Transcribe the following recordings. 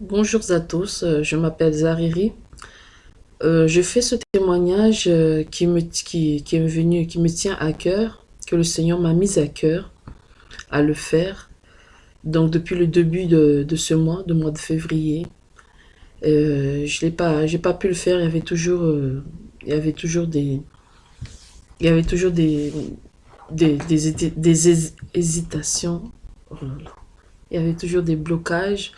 Bonjour à tous, euh, je m'appelle Zariri. Euh, je fais ce témoignage euh, qui, me, qui, qui, est venu, qui me tient à cœur, que le Seigneur m'a mis à cœur à le faire. Donc depuis le début de, de ce mois, de mois de février, je n'ai pas, pas pu le faire. Il y avait toujours, il y avait toujours des, il y avait toujours des, des, des, des hésitations. Il y avait toujours des blocages.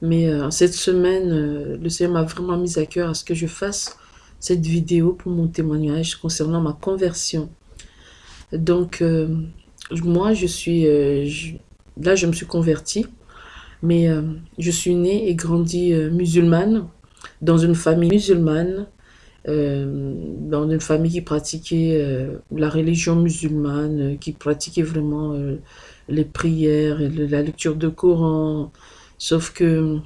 Mais euh, cette semaine, euh, le Seigneur m'a vraiment mis à cœur à ce que je fasse cette vidéo pour mon témoignage concernant ma conversion. Donc, euh, moi, je suis... là, je me suis convertie, mais je suis née et grandie musulmane, dans une famille musulmane, dans une famille qui pratiquait la religion musulmane, qui pratiquait vraiment les prières, la lecture de Coran, Sauf que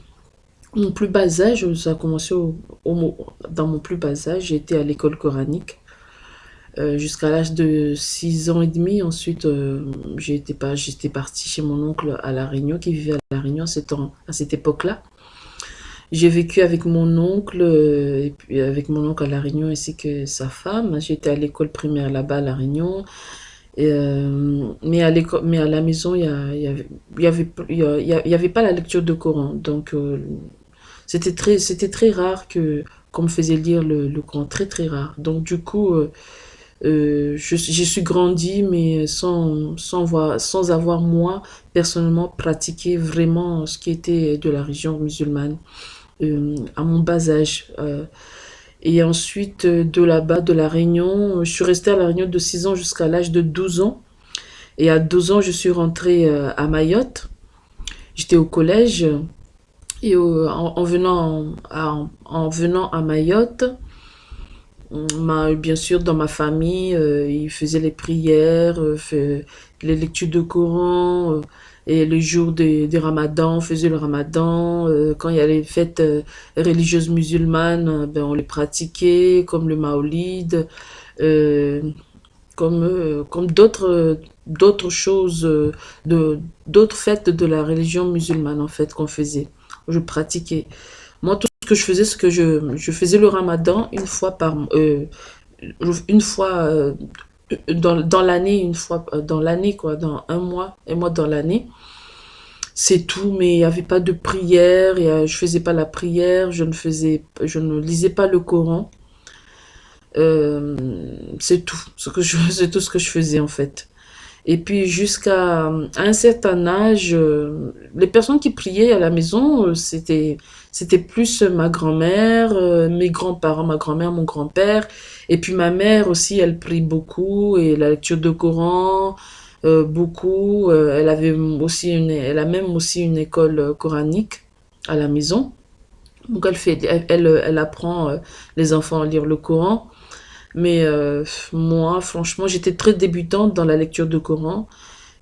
mon plus bas âge, ça a commencé dans mon plus bas âge, j'étais à l'école coranique. Euh, jusqu'à l'âge de 6 ans et demi. Ensuite, euh, j'étais partie chez mon oncle à La Réunion, qui vivait à La Réunion à cette époque-là. J'ai vécu avec mon oncle, euh, avec mon oncle à La Réunion ainsi que sa femme. J'étais à l'école primaire là-bas à La Réunion. Euh, mais, à mais à la maison, il n'y avait, y avait, y avait pas la lecture de Coran. Donc, euh, c'était très, très rare que qu'on me faisait lire le, le, Coran, très très rare. Donc, du coup, euh, euh je, suis grandi, mais sans, sans, voir, sans avoir, moi, personnellement, pratiqué vraiment ce qui était de la religion musulmane à mon bas âge. Et ensuite, euh, de là-bas, de La Réunion, euh, je suis restée à La Réunion de 6 ans jusqu'à l'âge de 12 ans. Et à 12 ans, je suis rentrée euh, à Mayotte. J'étais au collège. Et en, venant à, en venant à Mayotte, bien sûr, dans ma famille, ils faisaient les prières, les lectures de Coran, et le jour des, des ramadans, on faisait le ramadan. Euh, quand il y a les fêtes euh, religieuses musulmanes, euh, ben, on les pratiquait, comme le maolid, comme, comme d'autres d'autres choses, d'autres fêtes de la religion musulmane, en fait, qu'on faisait. Je pratiquais. Moi, tout ce que je faisais, c'est que je, je faisais le ramadan une fois par... une fois dans, l'année, une fois euh, dans l'année, quoi, dans un mois, et moi dans l'année. C'est tout, mais il n'y avait pas de prière, et, je faisais pas la prière, je ne faisais, je ne lisais pas le Coran. Euh, c'est tout, ce c'est tout ce que je faisais en fait. Et puis jusqu'à un certain âge, euh, les personnes qui priaient à la maison, c'était c'était plus ma grand-mère, mes grands-parents, ma grand-mère, mon grand-père, et puis ma mère aussi, elle prie beaucoup et la lecture de Coran, euh, beaucoup. Euh, elle avait aussi une, elle a même aussi une école euh, coranique à la maison. Donc elle fait, elle, elle, apprend les enfants à lire le Coran. Mais moi, franchement, j'étais très débutante dans la lecture de Coran.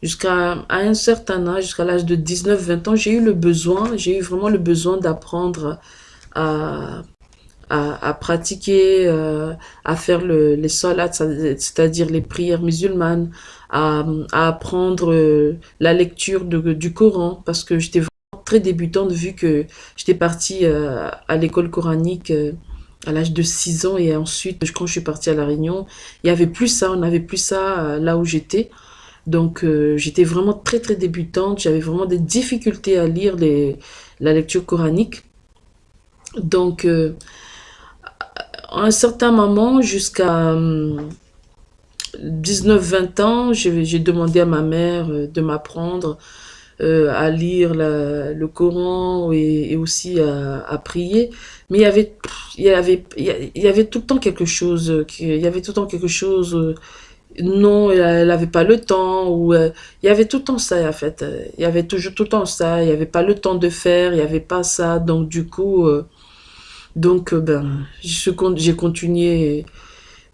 Jusqu'à un certain âge, jusqu'à l'âge de 19-20 ans, j'ai eu le besoin, j'ai eu vraiment le besoin d'apprendre à, à, pratiquer, euh, à faire le, les salats, c'est-à-dire les prières musulmanes, à, à apprendre euh, la lecture du Coran, parce que j'étais vraiment très débutante vu que j'étais partie euh, à l'école coranique à l'âge de 6 ans et ensuite quand je suis partie à La Réunion, il y avait plus ça, on n'avait plus ça là où j'étais. Donc j'étais vraiment très très débutante, j'avais vraiment des difficultés à lire la lecture coranique. Donc à un certain moment, jusqu'à 19-20 hum, ans, j'ai demandé à ma mère euh, de m'apprendre euh, à lire le Coran et, aussi à, prier. Mais il y avait, il y avait, il y avait tout le temps quelque chose, il y avait tout le temps quelque chose, euh, non, elle n'avait pas le temps, ou il y avait tout le temps ça, en fait. Il y avait toujours tout le temps ça, il n'y avait pas le temps de faire, il n'y avait pas ça. Donc, du coup, donc, euh, ben, j'ai continué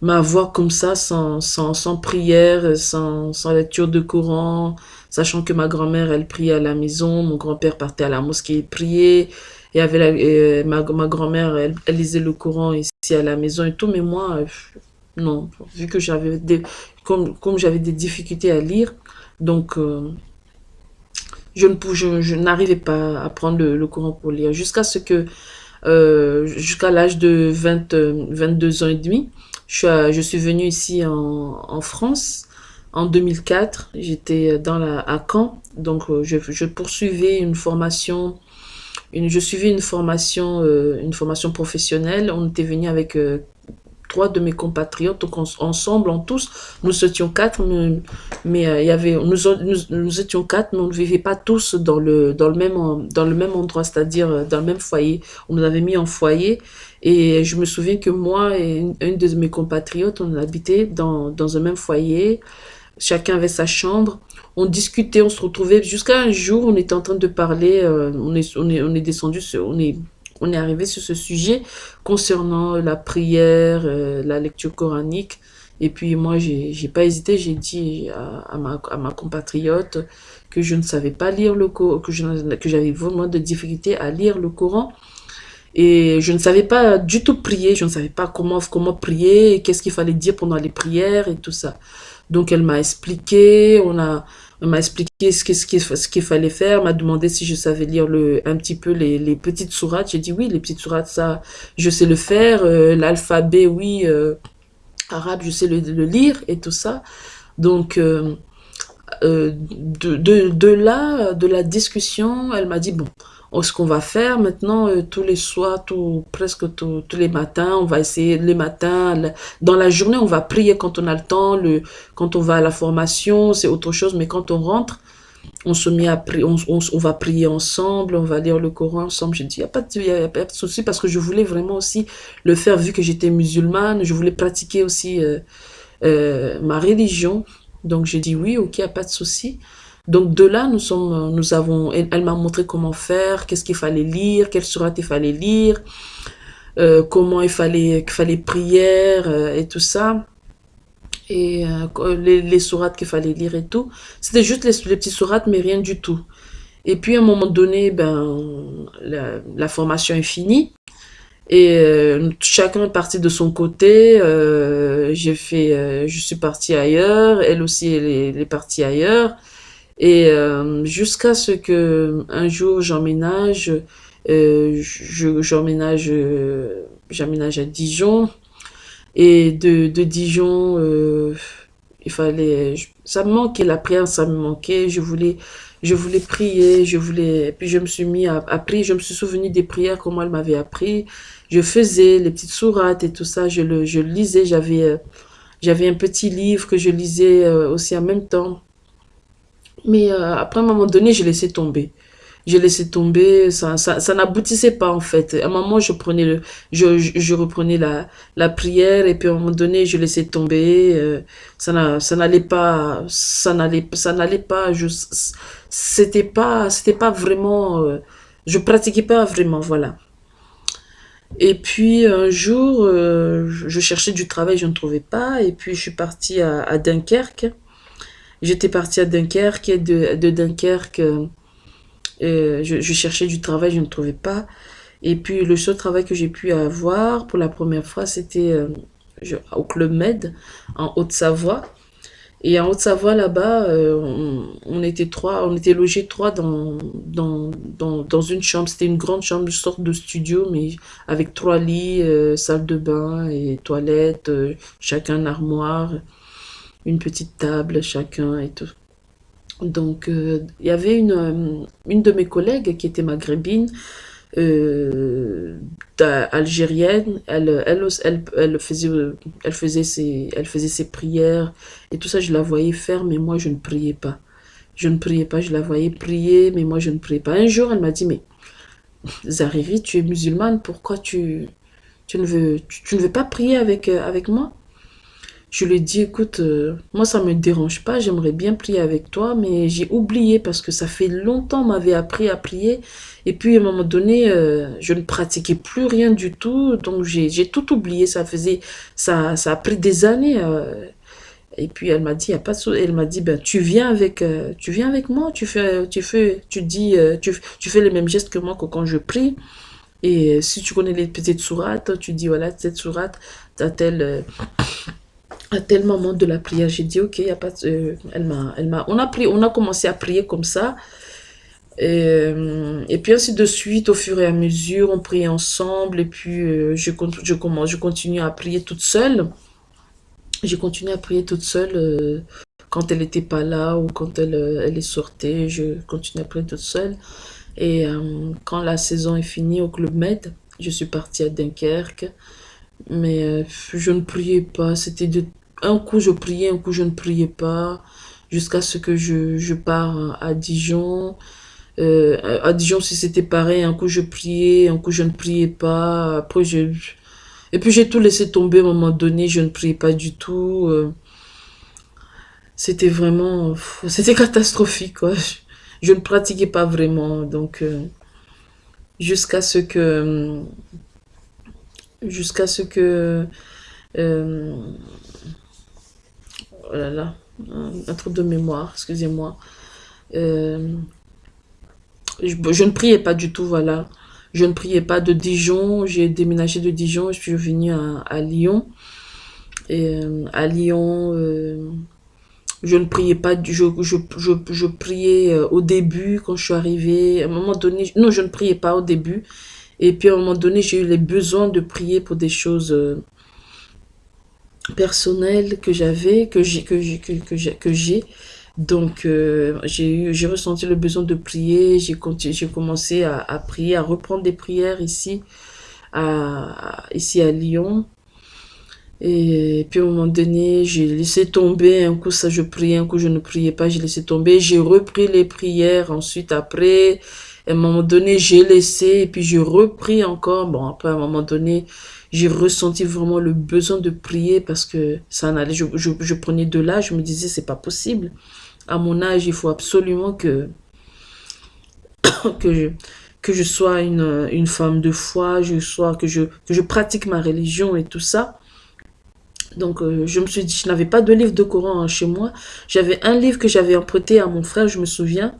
ma voix comme ça, sans, sans, sans prière, sans, sans, lecture de Coran, sachant que ma grand-mère, elle priait à la maison, mon grand-père partait à la mosquée prier, et avait la, ma, ma grand-mère, elle, lisait le Coran ici à la maison et tout, mais moi, euh, non, vu que j'avais des, comme, comme j'avais des difficultés à lire, donc, euh, Je, ne, je, je n'arrivais pas à prendre le, courant pour lire. Jusqu'à ce que, euh, jusqu'à l'âge de 20, 22 ans et demi, je suis, je suis venue ici en, en France en 2004. J'étais dans à Caen, donc je, je poursuivais une formation je suivais une formation, euh, une formation professionnelle. On était venu avec euh, trois de mes compatriotes. Donc ensemble, en tous, nous étions quatre, mais, euh, il y avait, nous, étions quatre, mais on ne vivait pas tous dans le, même, dans le même endroit, c'est-à-dire dans le même foyer. On nous avait mis en foyer. Et je me souviens que moi et une, une de mes compatriotes, on habitait dans, dans un même foyer. Chacun avait sa chambre on discutait, on se retrouvait. Jusqu'à un jour, on était en train de parler, euh, on, est, on, est, on est descendu, on est, on est arrivé sur ce sujet concernant la prière, euh, la lecture coranique. Et puis moi, j'ai pas hésité, j'ai dit à, ma, à ma compatriote que je ne savais pas lire le Coran, que j'avais vraiment de difficultés à lire le Coran. Et je ne savais pas du tout prier, je ne savais pas comment, comment prier, qu'est-ce qu'il fallait dire pendant les prières et tout ça. Donc elle m'a expliqué, ce qu'il ce fallait faire, m'a demandé si je savais lire un petit peu les, petites sourates. J'ai dit oui, les petites sourates, ça, je sais le faire. Euh, l'alphabet, oui, euh, arabe, je sais le, lire et tout ça. Donc, euh, de, là, de la discussion, elle m'a dit, bon, ce qu'on va faire maintenant, euh, tous les soirs, tout, presque tous les matins, on va essayer les matins, dans la journée, on va prier quand on a le temps, le, quand on va à la formation, c'est autre chose, mais quand on rentre, on se met à prier, on, on, va prier ensemble, on va lire le Coran ensemble. J'ai dit, il n'y a, pas de, y a de souci parce que je voulais vraiment aussi le faire vu que j'étais musulmane, je voulais pratiquer aussi euh, euh, ma religion. Donc j'ai dit oui, ok, il n'y a pas de souci. Donc de là, nous sommes, nous avons, elle, m'a montré comment faire, qu'est-ce qu'il fallait lire, quelle sourate il fallait lire, euh, comment il fallait, qu'il fallait prier euh, et tout ça. Et euh, les, les sourates qu'il fallait lire et tout. C'était juste les, les petits sourates, mais rien du tout. Et puis à un moment donné, ben, la, formation est finie. Et chacun est parti de son côté. j'ai fait, je suis partie ailleurs. Elle aussi, elle est partie ailleurs. Et euh, jusqu'à ce que un jour j'emménage, euh, j'emménage euh, j'emménage à Dijon. Et de, de Dijon, euh, il fallait, ça me manquait la prière, ça me manquait. Je voulais, je voulais prier, je voulais, puis je me suis mis à, à prier. Je me suis souvenu des prières comment elle m'avait appris. Je faisais les petites sourates et tout ça. Je le, je lisais. J'avais, j'avais un petit livre que je lisais aussi en même temps. Mais euh, après, à un moment donné, j'ai laissé tomber. J'ai laissé tomber, ça, ça, ça n'aboutissait pas en fait. À un moment, je prenais le, je, je, reprenais la, la prière et puis à un moment donné, je laissais tomber. Euh, ça ça n'allait pas, ça n'allait, ça n'allait pas. C'était pas, c'était pas vraiment, euh, je pratiquais pas vraiment, voilà. Et puis un jour, euh, je cherchais du travail, je ne trouvais pas. Et puis je suis partie à Dunkerque. J'étais partie à Dunkerque et de, Dunkerque, euh, je, je, cherchais du travail, je ne trouvais pas. Et puis le seul travail que j'ai pu avoir pour la première fois, c'était euh, au Club Med en Haute-Savoie. Et en Haute-Savoie, là-bas, euh, on, était trois, on était logés trois dans, dans, dans, dans une chambre. C'était une grande chambre, une sorte de studio, mais avec trois lits, salle de bain et toilettes, chacun armoire une petite table chacun et tout. Donc, euh, il y avait une, euh, une de mes collègues qui était maghrébine, euh, algérienne, elle, elle, elle, faisait, elle, faisait ses, elle faisait ses prières et tout ça, je la voyais faire, mais moi, je ne priais pas. Je ne priais pas, je la voyais prier, mais moi, je ne priais pas. Un jour, elle m'a dit, mais Zariri, tu es musulmane, pourquoi tu, tu, ne, veux, tu, ne veux pas prier avec, avec moi? Je lui ai dit, écoute, euh, moi ça me dérange pas, j'aimerais bien prier avec toi, mais j'ai oublié parce que ça fait longtemps m'avait appris à prier. Et puis à un moment donné, euh, je ne pratiquais plus rien du tout, donc j'ai tout oublié. Ça faisait, ça, ça a pris des années. Euh. et puis elle m'a dit, y a pas elle m'a dit, ben tu viens avec, tu viens avec moi, tu fais, tu fais, tu dis, tu, tu fais les mêmes gestes que moi quand je prie. Et si tu connais les petites sourates, tu dis voilà cette sourate, t'as telle à tel moment de la prière, j'ai dit, ok, y a pas de, elle m'a, elle m'a, on a pris, on a commencé à prier comme ça. Et, euh, et, puis ainsi de suite, au fur et à mesure, on priait ensemble. Et puis euh, je, je, commence, je continue à prier toute seule. J'ai continué à prier toute seule euh, quand elle n'était pas là ou quand elle, elle est sortie. Je continue à prier toute seule. Et quand la saison est finie au Club Med, je suis partie à Dunkerque. Mais je ne priais pas. C'était de... Un coup je priais, un coup je ne priais pas. Jusqu'à ce que je, pars à Dijon. Euh, à Dijon, si c'était pareil, un coup je priais, un coup je ne priais pas. Après, je... Et puis j'ai tout laissé tomber à un moment donné, je ne priais pas du tout. Euh. C'était vraiment... C'était catastrophique. Je, ne pratiquais pas vraiment, donc... Euh, jusqu'à ce que... Jusqu'à ce que... oh là là, un, truc de mémoire, excusez-moi. Je, ne priais pas du tout, voilà. Je ne priais pas de Dijon. J'ai déménagé de Dijon. Je suis venue à, Lyon. Euh, à Lyon, euh, je ne priais pas. Je, je, je, priais euh, au début quand je suis arrivée. À un moment donné, non, je ne priais pas au début. Et puis à un moment donné, j'ai eu les besoins de prier pour des choses personnelles que j'avais, que j'ai, que j'ai, que j'ai. Donc, euh, j'ai ressenti le besoin de prier. J'ai commencé à, à, prier, à reprendre des prières ici, à, ici à Lyon. Et puis, à un moment donné, j'ai laissé tomber. Un coup, ça, je priais, un coup, je ne priais pas. J'ai laissé tomber. J'ai repris les prières. Ensuite, après, à un moment donné, j'ai laissé. Et puis, j'ai repris encore. Bon, après, à un moment donné, j'ai ressenti vraiment le besoin de prier parce que ça en allait. Je, je, prenais de l'âge. Je me disais, c'est pas possible à mon âge, il faut absolument que, que, je, que je sois une, une femme de foi, je sois, que, je, que je pratique ma religion et tout ça. Donc, euh, je me suis dit, je n'avais pas de livre de Coran hein, chez moi. J'avais un livre que j'avais emprunté à mon frère, je me souviens.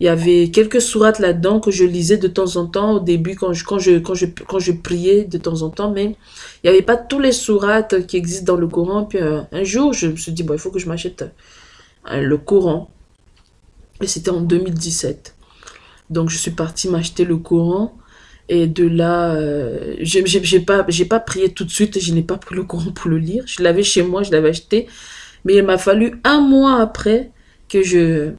Il y avait quelques sourates là-dedans que je lisais de temps en temps au début quand je, priais de temps en temps, mais il n'y avait pas tous les sourates qui existent dans le Coran. Puis euh, un jour, je me suis dit, bon, il faut que je m'achète euh, le Coran. Et c'était en 2017. Donc je suis partie m'acheter le Coran. Et de là, euh, j'ai pas, pas prié tout de suite. Je n'ai pas pris le Coran pour le lire. Je l'avais chez moi, je l'avais acheté. Mais il m'a fallu un mois après que je,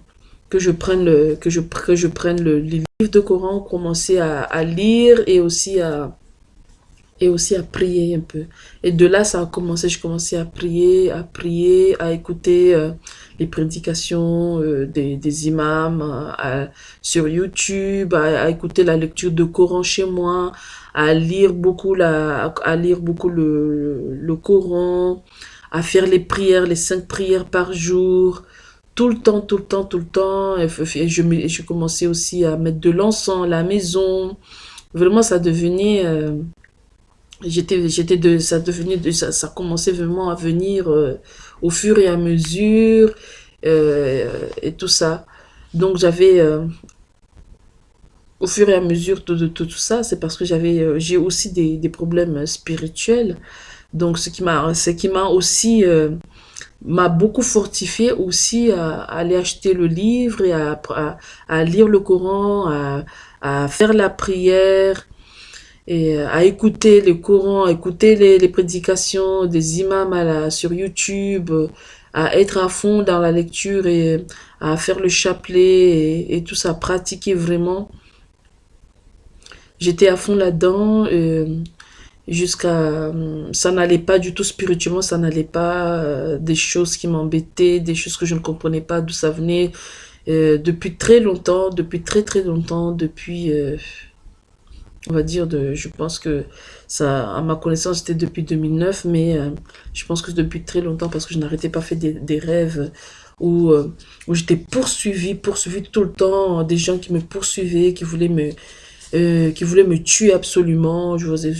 que je prenne le, que je, que je prenne le, livre de Coran, commencer à, à lire et aussi à, et aussi à prier un peu. Et de là, ça a commencé, je commençais à prier, à prier, à écouter euh, les prédications euh, des, des, imams sur YouTube, à, écouter la lecture de Coran chez moi, à lire beaucoup, la, à lire beaucoup le, le Coran, à faire les prières, les cinq prières par jour, tout le temps, tout le temps, tout le temps. Je, je commençais aussi à mettre de l'encens à la maison. Vraiment, ça devenait... Euh, j'étais j'étais de ça devenait de ça, ça commençait vraiment à venir euh, au fur et à mesure euh, et tout ça donc j'avais au fur et à mesure de, de, tout ça c'est parce que j'avais j'ai aussi des, des, problèmes spirituels donc ce qui m'a ce qui m'a aussi m'a beaucoup fortifié aussi à, aller acheter le livre et à, à, lire le Coran à, faire la prière et à écouter les courants, à écouter les, prédications des imams à sur YouTube, à être à fond dans la lecture et à faire le chapelet et, tout ça, pratiquer vraiment. J'étais à fond là-dedans euh, jusqu'à... Ça n'allait pas du tout spirituellement, ça n'allait pas. Euh, des choses qui m'embêtaient, des choses que je ne comprenais pas d'où ça venait. depuis très longtemps, depuis très très longtemps, depuis on va dire, de, je pense que ça, à ma connaissance, c'était depuis 2009, mais euh, je pense que depuis très longtemps, parce que je n'arrêtais pas fait des, des rêves où, euh, où j'étais poursuivie, poursuivie tout le temps, des gens qui me poursuivaient, qui voulaient me, euh, qui voulaient me tuer absolument, je faisais,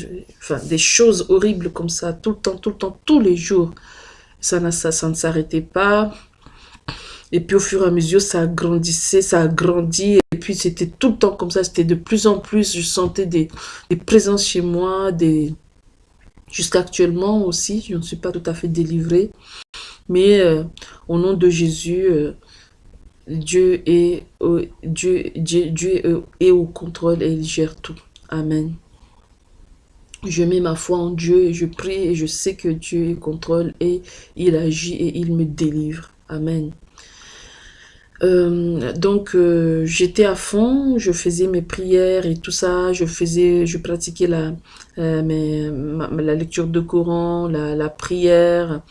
des choses horribles comme ça, tout le temps, tout le temps, tous les jours. Ça, ça, ça ne s'arrêtait pas. Et puis au fur et à mesure, ça grandissait, ça a grandi. Et puis c'était tout le temps comme ça, c'était de plus en plus, je sentais des, présences chez moi, des... jusqu'à actuellement aussi, je ne suis pas tout à fait délivrée. Mais euh, au nom de Jésus, euh, Dieu est, est au contrôle et il gère tout. Amen. Je mets ma foi en Dieu et je prie et je sais que Dieu contrôle et il agit et il me délivre. Amen. Euh, donc euh, j'étais à fond, je faisais mes prières et tout ça, je faisais, je pratiquais la, euh, lecture de Coran, la, prière.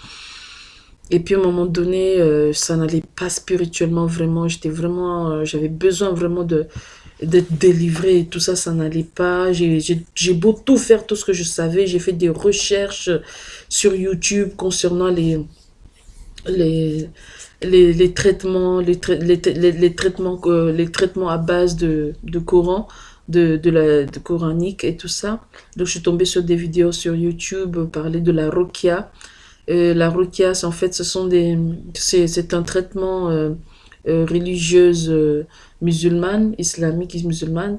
Et puis à un moment donné, ça n'allait pas spirituellement vraiment. J'étais vraiment, j'avais besoin vraiment d'être délivré et tout ça, ça n'allait pas. J'ai beau tout faire, tout ce que je savais. J'ai fait des recherches sur YouTube concernant les, les, les, traitements, les, les, traitements, les traitements à base de, de Coran, de, de la de coranique et tout ça. Donc je suis tombée sur des vidéos sur YouTube parler de la Rokia. Euh, la Rokia, en fait, ce sont des, c'est un traitement euh, euh, religieuse musulmane, islamique et musulmane,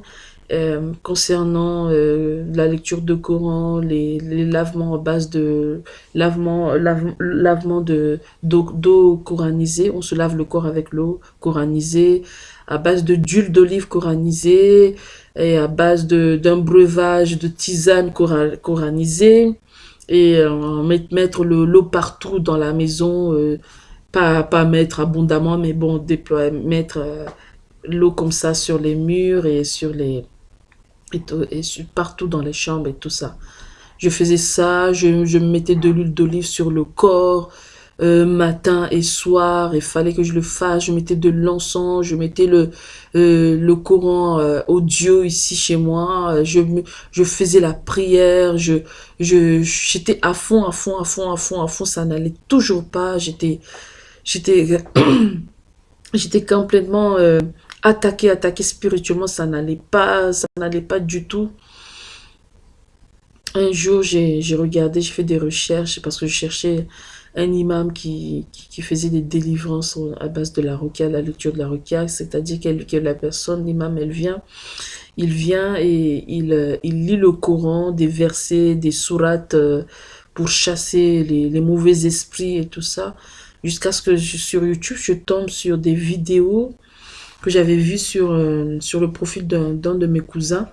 euh, concernant euh, la lecture de Coran, les, les, lavements en base de lavement, lavement de d'eau coranisée, on se lave le corps avec l'eau coranisée, à base de d'huile d'olive coranisée et à base de d'un breuvage de tisane coranisée et euh, mettre l'eau partout dans la maison, pas pas mettre abondamment mais bon déployer mettre l'eau comme ça sur les murs et sur les et, et partout dans les chambres et tout ça. Je faisais ça, je, je mettais de l'huile d'olive sur le corps, euh, matin et soir, il fallait que je le fasse, je mettais de l'encens, je mettais le, euh, le Coran euh, audio ici chez moi, je, je faisais la prière, je j'étais à fond, à fond, à fond, à fond, à fond, ça n'allait toujours pas, j'étais j'étais j'étais complètement attaquer, attaquer spirituellement, ça n'allait pas, ça n'allait pas du tout. Un jour, j'ai regardé, j'ai fait des recherches parce que je cherchais un imam qui, qui, faisait des délivrances à base de la roquia, la lecture de la roquia, c'est-à-dire que la personne, l'imam, elle vient, il vient et il, il lit le Coran, des versets, des sourates euh, pour chasser les, les mauvais esprits et tout ça, jusqu'à ce que sur YouTube, je tombe sur des vidéos que j'avais vu sur, euh, sur le profil d'un de mes cousins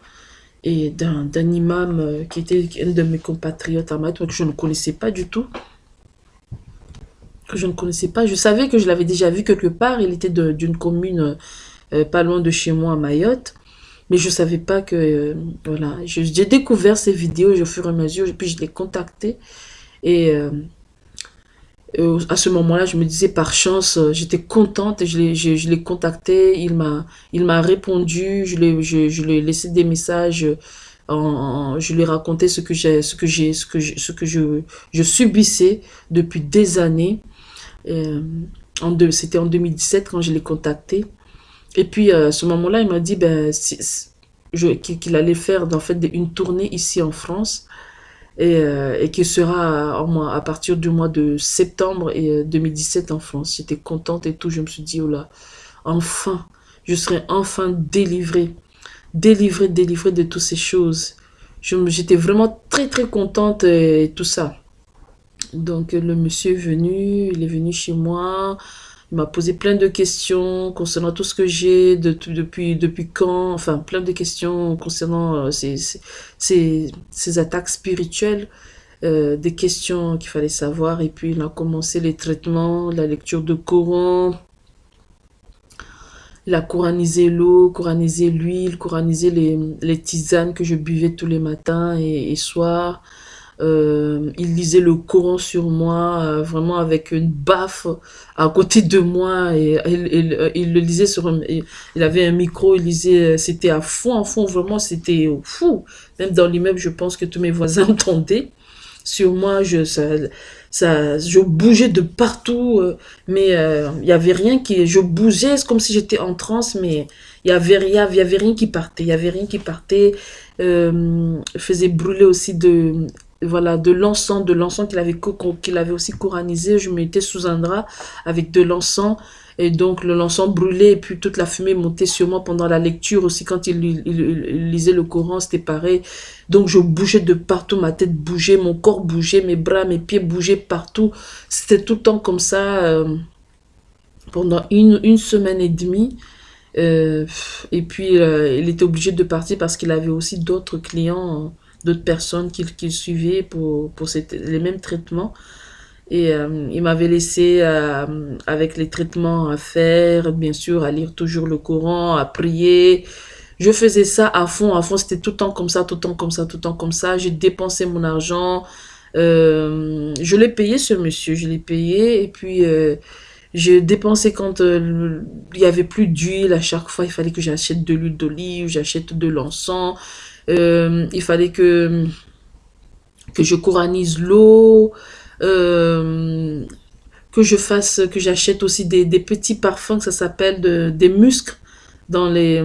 et d'un imam euh, qui était un de mes compatriotes à que je ne connaissais pas du tout. Que je ne connaissais pas. Je savais que je l'avais déjà vu quelque part. Il était d'une commune euh, pas loin de chez moi à Mayotte. Mais je ne savais pas que... voilà. J'ai découvert ces vidéos au fur et à mesure. Et puis je l'ai contacté. Et euh, à ce moment-là, je me disais par chance, euh, j'étais contente et je l'ai contacté, il m'a répondu, je lui je, je ai laissé des messages, en, je lui ai raconté ce que j'ai ce que j'ai ce que ce que je je subissais depuis des années. Euh, c'était en 2017 quand je l'ai contacté. Et puis à ce moment-là, il m'a dit ben qu'il allait faire en fait une tournée ici en France et, euh, et qui sera à, à partir du mois de septembre et 2017 euh, en France. J'étais contente et tout, je me suis dit, oh là, enfin, je serai enfin délivrée, délivrée, délivrée de toutes ces choses. J'étais vraiment très très contente et tout ça. Donc le monsieur est venu, il est venu chez moi, il m'a posé plein de questions concernant tout ce que j'ai, de, depuis, depuis quand, enfin plein de questions concernant euh, ces, attaques spirituelles, euh, des questions qu'il fallait savoir. Et puis il a commencé les traitements, la lecture de Coran, il a l'eau, coranisé l'huile, coranisé les, les, tisanes que je buvais tous les matins et, et soirs. Euh, il lisait le Coran sur moi, euh, vraiment avec une baffe à côté de moi. Et, il le lisait sur... il avait un micro, il lisait... C'était à fond, à fond, vraiment, c'était fou. Même dans l'immeuble, je pense que tous mes voisins entendaient. Sur moi, je, ça, ça, je bougeais de partout, euh, mais il y avait rien qui... Je bougeais, c'est comme si j'étais en transe, mais il y avait rien, il y avait rien qui partait. Il y avait rien qui partait. faisait brûler aussi de voilà, de l'encens, de l'encens qu'il avait, avait aussi coranisé. Je mettais sous un drap avec de l'encens. Et donc, le l'encens brûlait et puis toute la fumée montait sur moi pendant la lecture aussi. Quand il, lisait le Coran, c'était pareil. Donc, je bougeais de partout. Ma tête bougeait, mon corps bougeait, mes bras, mes pieds bougeaient partout. C'était tout le temps comme ça. Euh, pendant une, une semaine et demie. Euh, et puis, euh, il était obligé de partir parce qu'il avait aussi d'autres clients, d'autres personnes qu'il suivait pour, pour les mêmes traitements. Et euh, il m'avait laissé avec les traitements à faire, bien sûr, à lire toujours le Coran, à prier. Je faisais ça à fond, à fond. C'était tout le temps comme ça, tout le temps comme ça, tout le temps comme ça. J'ai dépensé mon argent. je l'ai payé, ce monsieur. Je l'ai payé. Et puis j'ai dépensé quand euh, il y avait plus d'huile. À chaque fois, il fallait que j'achète de l'huile d'olive, j'achète de l'encens. Euh, il fallait que, que je coranise l'eau. Euh, que je fasse, que j'achète aussi des, petits parfums, que ça s'appelle de, des muscles dans les,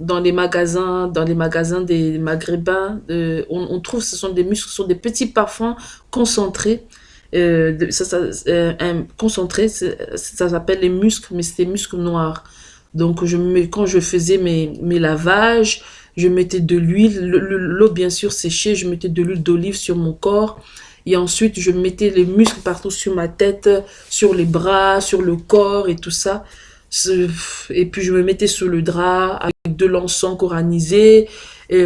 dans les magasins, dans les magasins des maghrébins. on, on, trouve, ce sont des muscles, ce sont des petits parfums concentrés euh, ça, euh, s'appelle les muscles, mais c'est des muscles noirs. Donc, je quand je faisais mes, mes lavages, je mettais de l'huile, l'eau bien sûr séchée, je mettais de l'huile d'olive sur mon corps. Et ensuite, je mettais les muscles partout sur ma tête, sur les bras, sur le corps et tout ça. Et puis, je me mettais sur le drap avec de l'encens coranisé. Et,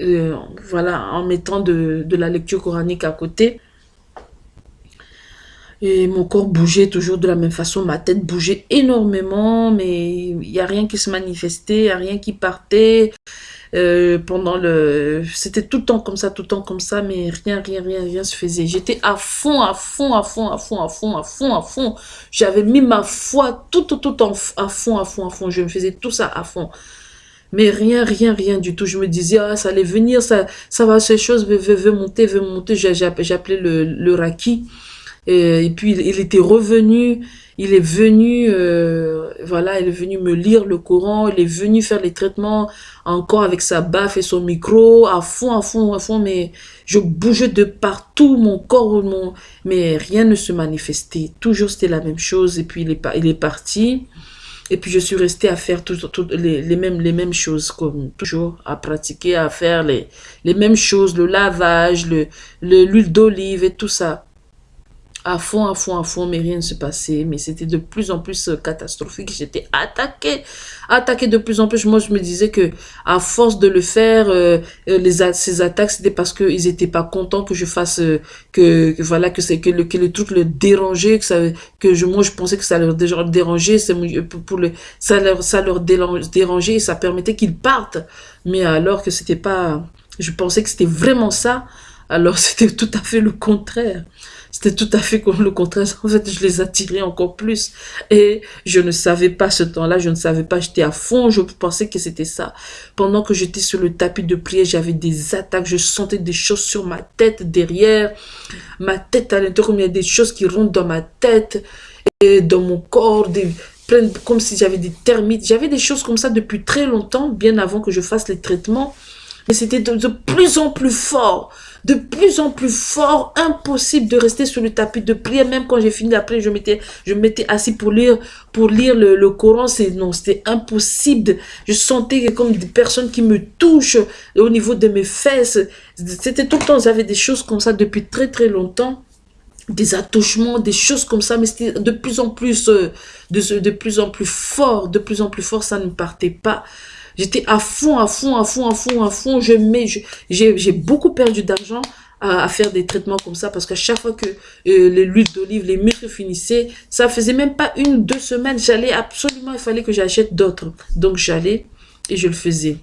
euh, voilà, en mettant de la lecture coranique à côté. Et mon corps bougeait toujours de la même façon, ma tête bougeait énormément, mais il n'y a rien qui se manifestait, il n'y a rien qui partait. Euh, pendant le... C'était tout le temps comme ça, tout le temps comme ça, mais rien, rien, rien, rien se faisait. J'étais à fond, à fond, à fond, à fond, à fond, à fond, à fond. J'avais mis ma foi tout, tout, tout en, à fond, à fond, à fond. Je me faisais tout ça à fond. Mais rien, rien, rien du tout. Je me disais, ah, ça allait venir, ça, ça va, ces choses veut, monter, veut monter. J'appelais le, le raki. Et, puis il, était revenu, il est venu, euh, voilà, il est venu me lire le Coran, il est venu faire les traitements encore avec sa baffe et son micro, à fond, à fond, à fond, mais je bougeais de partout, mon corps, mais rien ne se manifestait. Toujours c'était la même chose, et puis il est, parti. Et puis je suis restée à faire tout, les, mêmes, les mêmes choses, comme toujours, à pratiquer, à faire les, les mêmes choses, le lavage, l'huile le, d'olive et tout ça à fond, à fond, à fond, mais rien ne se passait. Mais c'était de plus en plus euh, catastrophique. J'étais attaquée, attaquée de plus en plus. Moi, je me disais que à force de le faire, euh, euh, les ces attaques, c'était parce qu'ils étaient pas contents que je fasse, que, voilà, que c'est que le, que le truc le dérangeait, que ça, que je, moi, je pensais que ça leur dérangeait, c'est pour le, ça leur, ça leur dérangeait et ça permettait qu'ils partent. Mais alors que c'était pas, je pensais que c'était vraiment ça. Alors c'était tout à fait le contraire. C'était tout à fait comme le contraire. En fait, je les attirais encore plus. Et je ne savais pas ce temps-là, je ne savais pas, j'étais à fond, je pensais que c'était ça. Pendant que j'étais sur le tapis de prière, j'avais des attaques, je sentais des choses sur ma tête, derrière, ma tête à l'intérieur, il y a des choses qui rentrent dans ma tête et dans mon corps, des, comme si j'avais des termites. J'avais des choses comme ça depuis très longtemps, bien avant que je fasse les traitements. C'était de plus en plus fort de plus en plus fort, impossible de rester sur le tapis de prière. Même quand j'ai fini la prière, je m'étais, je assis pour lire, pour lire le, Coran. C'est non, c'était impossible. Je sentais comme des personnes qui me touchent au niveau de mes fesses. C'était tout le temps, j'avais des choses comme ça depuis très très longtemps des attouchements, des choses comme ça, mais c'était de plus en plus, euh, de plus en plus fort, de plus en plus fort, ça ne partait pas. J'étais à fond, à fond, à fond, à fond, à fond. Je mets, j'ai beaucoup perdu d'argent à, faire des traitements comme ça parce qu'à chaque fois que euh, l'huile d'olive, les muscles finissaient, ça faisait même pas une, deux semaines. J'allais absolument, il fallait que j'achète d'autres. Donc j'allais et je le faisais.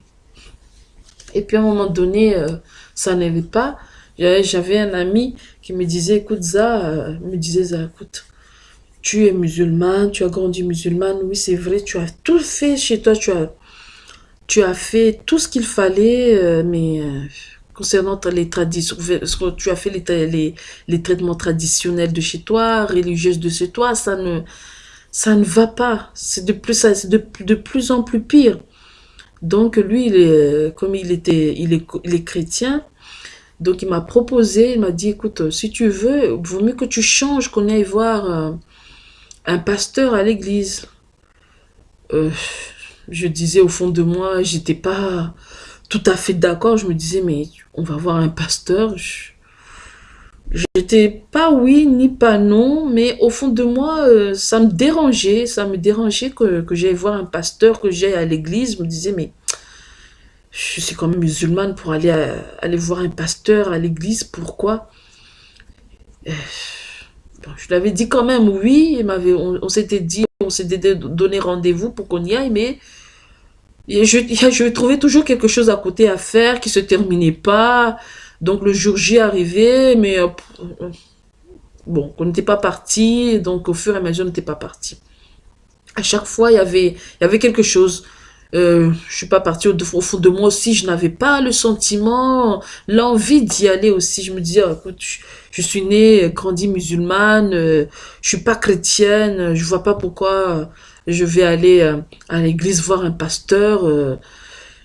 Et puis à un moment donné, euh, ça n'allait pas. J'avais un ami qui me disait, écoute ça, euh, me disait écoute, tu es musulmane, tu as grandi musulmane, oui c'est vrai, tu as tout fait chez toi, tu as tu as fait tout ce qu'il fallait, euh, mais euh, concernant les traditions, tu as fait les, traitements traditionnels de chez toi, religieuses de chez toi, ça ne, va pas. C'est de plus, de, de, plus en plus pire. Donc lui, il comme il était, il est, il chrétien, donc il m'a proposé, il m'a dit, écoute, si tu veux, vaut mieux que tu changes, qu'on aille voir euh, un pasteur à l'église. Je disais au fond de moi, j'étais pas tout à fait d'accord. Je me disais, mais on va voir un pasteur. J'étais pas oui ni pas non, mais au fond de moi, euh, ça me dérangeait, ça me dérangeait que, que j'aille voir un pasteur, que j'aille à l'église. Je me disais, mais je suis quand même musulmane pour aller, aller voir un pasteur à l'église, pourquoi? Euh, Je l'avais dit quand même, oui, on, on s'était dit, on s'était donné rendez-vous pour qu'on y aille, mais je, trouvais toujours quelque chose à côté à faire qui se terminait pas. Donc le jour J arrivé, mais euh, bon, on n'était pas parti, donc au fur et à mesure, on n'était pas parti. À chaque fois, il y avait, quelque chose. Euh, je suis pas partie au, fond de moi aussi, je n'avais pas le sentiment, l'envie d'y aller aussi. Je me disais, écoute, je, suis née, grandie musulmane, euh, je suis pas chrétienne, je vois pas pourquoi je vais aller euh, à l'église voir un pasteur. Euh,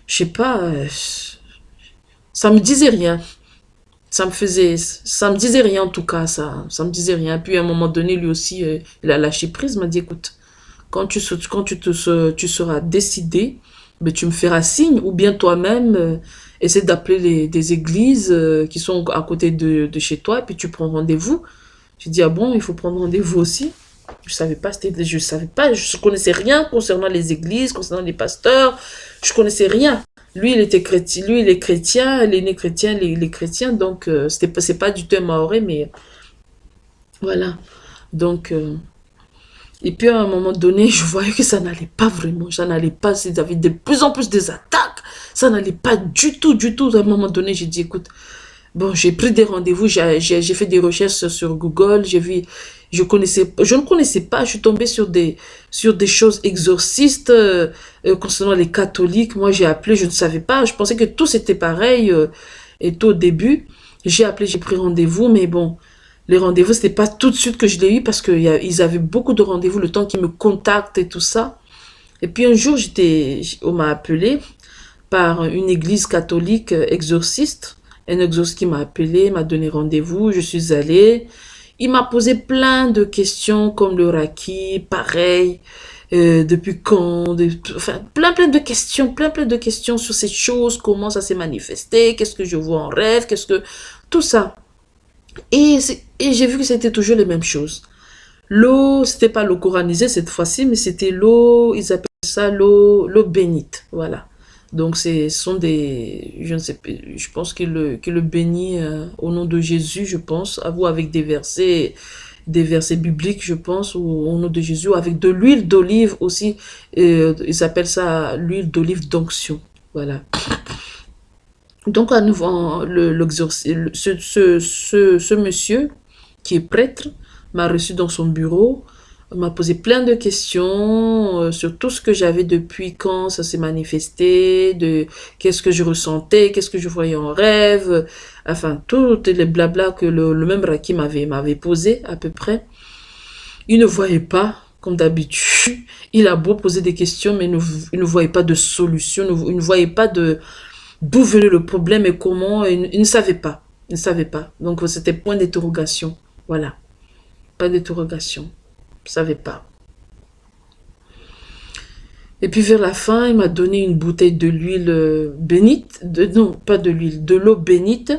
je sais pas, euh, ça me disait rien ça me faisait, ça me disait rien en tout cas, ça, ça me disait rien. Puis à un moment donné, lui aussi, euh, il a lâché prise, m'a dit, écoute, quand tu, quand tu, te, tu seras décidé, mais ben, tu me feras signe, ou bien toi-même, euh, essaie d'appeler des églises qui sont à côté de, de, chez toi, et puis tu prends rendez-vous. J'ai dit, ah bon, il faut prendre rendez-vous aussi. Je savais pas, je savais pas, je connaissais rien concernant les églises, concernant les pasteurs, je connaissais rien. Lui, il était chrétien, lui, il est chrétien, il est né chrétien, il est, chrétien, donc euh, c'était c'est pas du tout un maoré, mais voilà. Donc, euh, et puis à un moment donné, je voyais que ça n'allait pas vraiment, ça n'allait pas, ils avaient de plus en plus des attaques, ça n'allait pas du tout, du tout. À un moment donné, j'ai dit, écoute, bon, j'ai pris des rendez-vous, j'ai fait des recherches sur Google, j'ai vu, je connaissais, je ne connaissais pas, je suis tombée sur des, sur des choses exorcistes euh, euh, concernant les catholiques. Moi, j'ai appelé, je ne savais pas, je pensais que tout c'était pareil. Euh, et tout au début, j'ai appelé, j'ai pris rendez-vous, mais bon, les rendez-vous, c'était pas tout de suite que je l'ai eu parce qu'ils avaient beaucoup de rendez-vous, le temps qu'ils me contactent et tout ça. Et puis un jour, j'étais, on m'a appelé par une église catholique exorciste. Un exorciste qui m'a appelé, m'a donné rendez-vous, je suis allée. Il m'a posé plein de questions comme le Raki, pareil, euh, depuis quand, enfin plein plein de questions, plein plein de questions sur ces choses, comment ça s'est manifesté, qu'est-ce que je vois en rêve, qu'est-ce que... Tout ça. Et, et j'ai vu que c'était toujours les mêmes choses. L'eau, c'était pas l'eau coranisée cette fois-ci, mais c'était l'eau, ils appellent ça l'eau bénite, voilà. Donc, ce sont des, je ne sais je pense qu'il le, le bénit euh, au nom de Jésus, je pense, à vous avec des versets, des versets bibliques, je pense, ou au nom de Jésus, avec de l'huile d'olive aussi. Euh, ils appellent ça l'huile d'olive d'onction. Voilà. Donc, à nouveau, le, ce monsieur qui est prêtre m'a reçu dans son bureau m'a posé plein de questions euh, sur tout ce que j'avais depuis quand ça s'est manifesté, de qu'est-ce que je ressentais, qu'est-ce que je voyais en rêve, enfin, tous les blabla que le, même Raki m'avait posé à peu près. Il ne voyait pas, comme d'habitude. Il a beau poser des questions, mais il ne, voyait pas de solution, il ne voyait pas de d'où venait le problème et comment, il ne savait pas. Il ne savait pas. Donc, c'était point d'interrogation. Voilà. Pas d'interrogation ne savais pas. Et puis vers la fin, il m'a donné une bouteille de l'huile euh, bénite, de, non, pas de l'huile, de l'eau bénite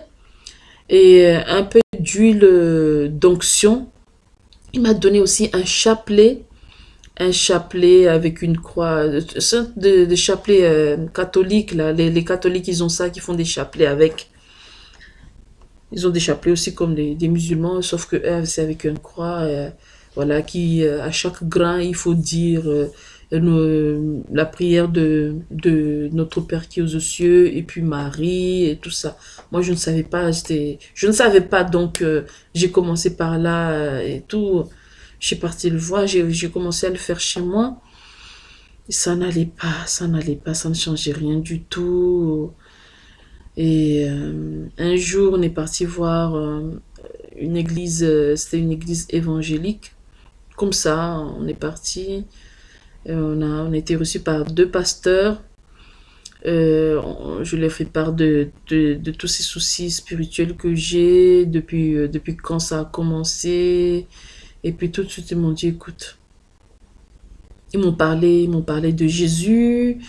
et euh, un peu d'huile euh, d'onction. Il m'a donné aussi un chapelet, un chapelet avec une croix, de, de chapelet catholique, là. Les, catholiques, ils ont ça, qui font des chapelets avec. Ils ont des chapelets aussi comme des musulmans, sauf que c'est avec une croix voilà, qui euh, à chaque grain, il faut dire euh, la prière de, de notre Père qui est aux cieux, et puis Marie, et tout ça. Moi, je ne savais pas, je ne savais pas, donc euh, j'ai commencé par là et tout. J'ai parti le voir, j'ai commencé à le faire chez moi. ça n'allait pas, ça n'allait pas, ça ne changeait rien du tout. Et un jour, on est parti voir une église, c'était une église évangélique comme ça, on est parti. Euh, on a, on été reçu par deux pasteurs. Euh, je leur fais part de, tous ces soucis spirituels que j'ai depuis, euh, depuis quand ça a commencé. Et puis tout de suite, ils m'ont dit, écoute, ils m'ont parlé, ils m'ont parlé de Jésus,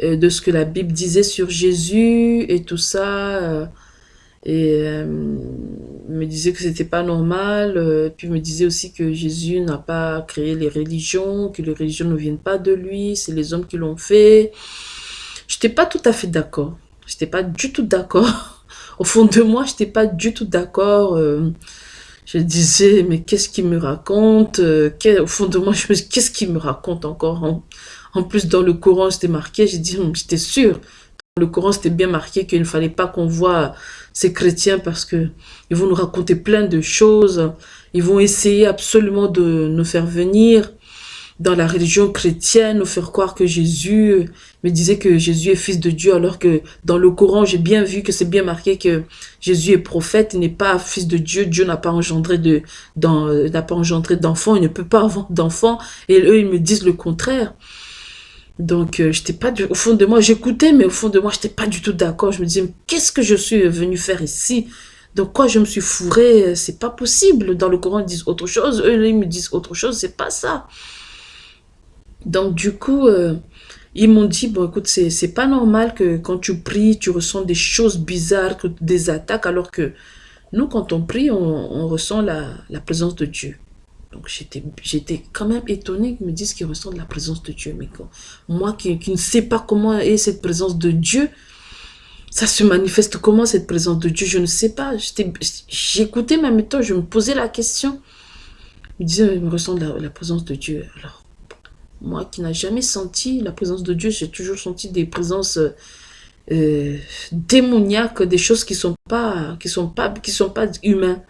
de ce que la Bible disait sur Jésus et tout ça. Et euh, me disait que c'était pas normal, euh, puis me disait aussi que Jésus n'a pas créé les religions, que les religions ne viennent pas de lui, c'est les hommes qui l'ont fait. J'étais pas tout à fait d'accord. J'étais pas du tout d'accord. Au fond de moi, j'étais pas du tout d'accord. Euh, je disais, mais qu'est-ce qu'il me raconte Au fond de moi, je me dis, qu'est-ce qu'il me raconte encore en, en, plus, dans le Coran, c'était marqué, j'ai dit, hum, j'étais sûr. Dans le Coran, c'était bien marqué qu'il ne fallait pas qu'on voit ces chrétiens parce que ils vont nous raconter plein de choses. Ils vont essayer absolument de nous faire venir dans la religion chrétienne, nous faire croire que Jésus me disait que Jésus est fils de Dieu, alors que dans le Coran, j'ai bien vu que c'est bien marqué que Jésus est prophète, il n'est pas fils de Dieu, Dieu n'a pas engendré de, n'a pas engendré d'enfants, il ne peut pas avoir d'enfants, et eux, ils me disent le contraire. Donc, euh, pas du... au fond de moi, j'écoutais, mais au fond de moi, j'étais pas du tout d'accord. Je me disais, qu'est-ce que je suis venu faire ici? Donc, quoi, je me suis fourré C'est pas possible. Dans le Coran, ils disent autre chose. Eux, ils me disent autre chose. C'est pas ça. Donc, du coup, euh, ils m'ont dit, bon, écoute, c'est pas normal que quand tu pries, tu ressens des choses bizarres, des attaques, alors que nous, quand on prie, on, ressent la présence de Dieu. Donc j'étais quand même étonnée qu'ils me disent qu'ils ressentent la présence de Dieu. Mais moi qui, ne sais pas comment est cette présence de Dieu, ça se manifeste comment cette présence de Dieu? Je ne sais pas. J'écoutais ma méthode, je me posais la question. Ils me disaient, ils me ressentent la, présence de Dieu. Alors, moi qui n'ai jamais senti la présence de Dieu, j'ai toujours senti des présences euh, démoniaques, des choses qui ne sont sont sont pas humaines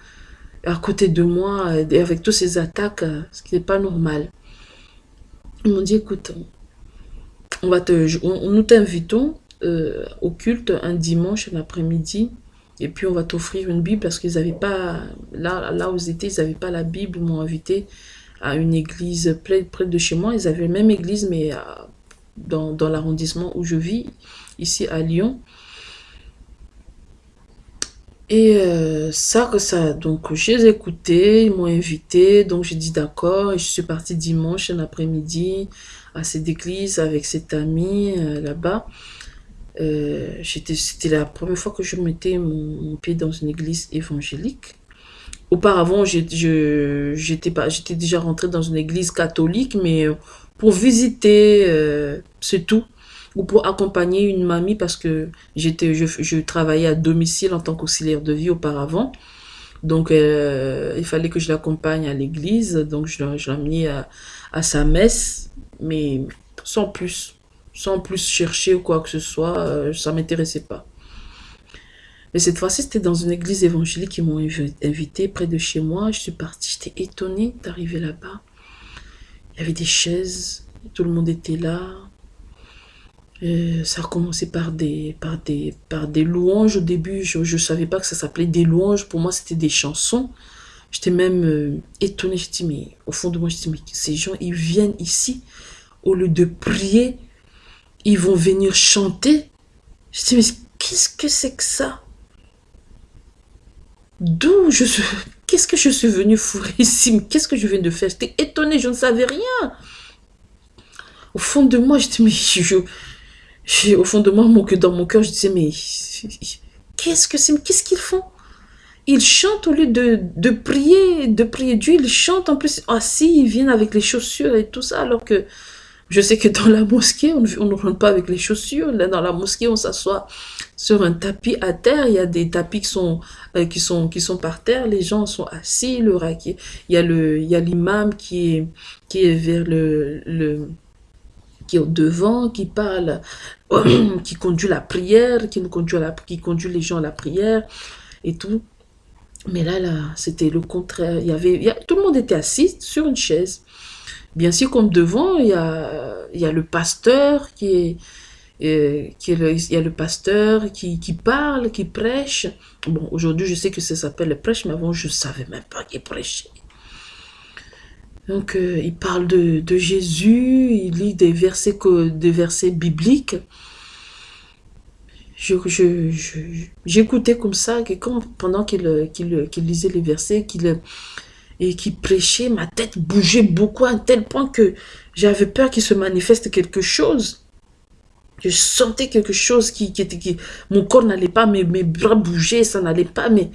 à côté de moi, et avec toutes ces attaques, euh, ce qui n'est pas normal. Ils m'ont dit, écoute, on va te, nous t'invitons euh, au culte un dimanche l'après-midi, et puis on va t'offrir une Bible, parce qu'ils n'avaient pas, là, là où ils étaient, ils n'avaient pas la Bible, ils m'ont invité à une église près, près de chez moi, ils avaient la même église, mais euh, dans, dans l'arrondissement où je vis, ici à Lyon. Et euh, ça, que ça, donc j'ai écouté, ils m'ont invité, donc j'ai dit d'accord, et je suis partie dimanche un après-midi à cette église avec cette amie euh, là-bas. Euh, C'était la première fois que je mettais mon, pied dans une église évangélique. Auparavant, j'étais déjà rentrée dans une église catholique, mais pour visiter, euh, c'est tout ou pour accompagner une mamie parce que j'étais je, travaillais à domicile en tant qu'auxiliaire de vie auparavant. Donc, euh, il fallait que je l'accompagne à l'église. Donc, je, l'ai amené à, sa messe, mais sans plus. Sans plus chercher ou quoi que ce soit. Euh, ça m'intéressait pas. Mais cette fois-ci, c'était dans une église évangélique qui m'ont invité près de chez moi. Je suis partie, j'étais étonnée d'arriver là-bas. Il y avait des chaises, tout le monde était là. Euh, ça a commencé par des, par, des, par des louanges au début. Je ne savais pas que ça s'appelait des louanges. Pour moi, c'était des chansons. J'étais même euh, étonnée. Je mais au fond de moi, je mais ces gens, ils viennent ici. Au lieu de prier, ils vont venir chanter. Je mais qu'est-ce que c'est que ça? D'où je suis... Qu'est-ce que je suis venue fourrer ici? Qu'est-ce que je viens de faire? J'étais étonnée, je ne savais rien. Au fond de moi, je dis, mais je, au fond de moi, dans mon cœur, je disais, mais qu'est-ce que c'est Qu'est-ce qu'ils font? Ils chantent au lieu de, de, prier, de prier Dieu, ils chantent en plus assis, ils viennent avec les chaussures et tout ça, alors que je sais que dans la mosquée, on, ne rentre pas avec les chaussures. Là, dans la mosquée, on s'assoit sur un tapis à terre. Il y a des tapis qui sont, euh, qui sont, qui sont par terre. Les gens sont assis. Le, il y a le, il y a l'imam qui est, qui est vers le, le qui est devant, qui parle, qui conduit la prière, qui, conduit la, qui conduit les gens à la prière et tout. Mais là, là, c'était le contraire. Il y avait, tout le monde était assis sur une chaise. Bien sûr, comme devant, il y a, le pasteur qui est, euh, pasteur qui, qui parle, qui prêche. Bon, aujourd'hui, je sais que ça s'appelle le prêche, mais avant, je ne savais même pas qu'il prêchait. Donc, euh, il parle de, Jésus, il lit des versets, des versets bibliques. J'écoutais comme ça, pendant qu'il lisait les versets, qu'il et qui prêchait, ma tête bougeait beaucoup à tel point que j'avais peur qu'il se manifeste quelque chose. Je sentais quelque chose qui, était... Mon corps n'allait pas, mes, mes bras bougeaient, ça n'allait pas, mais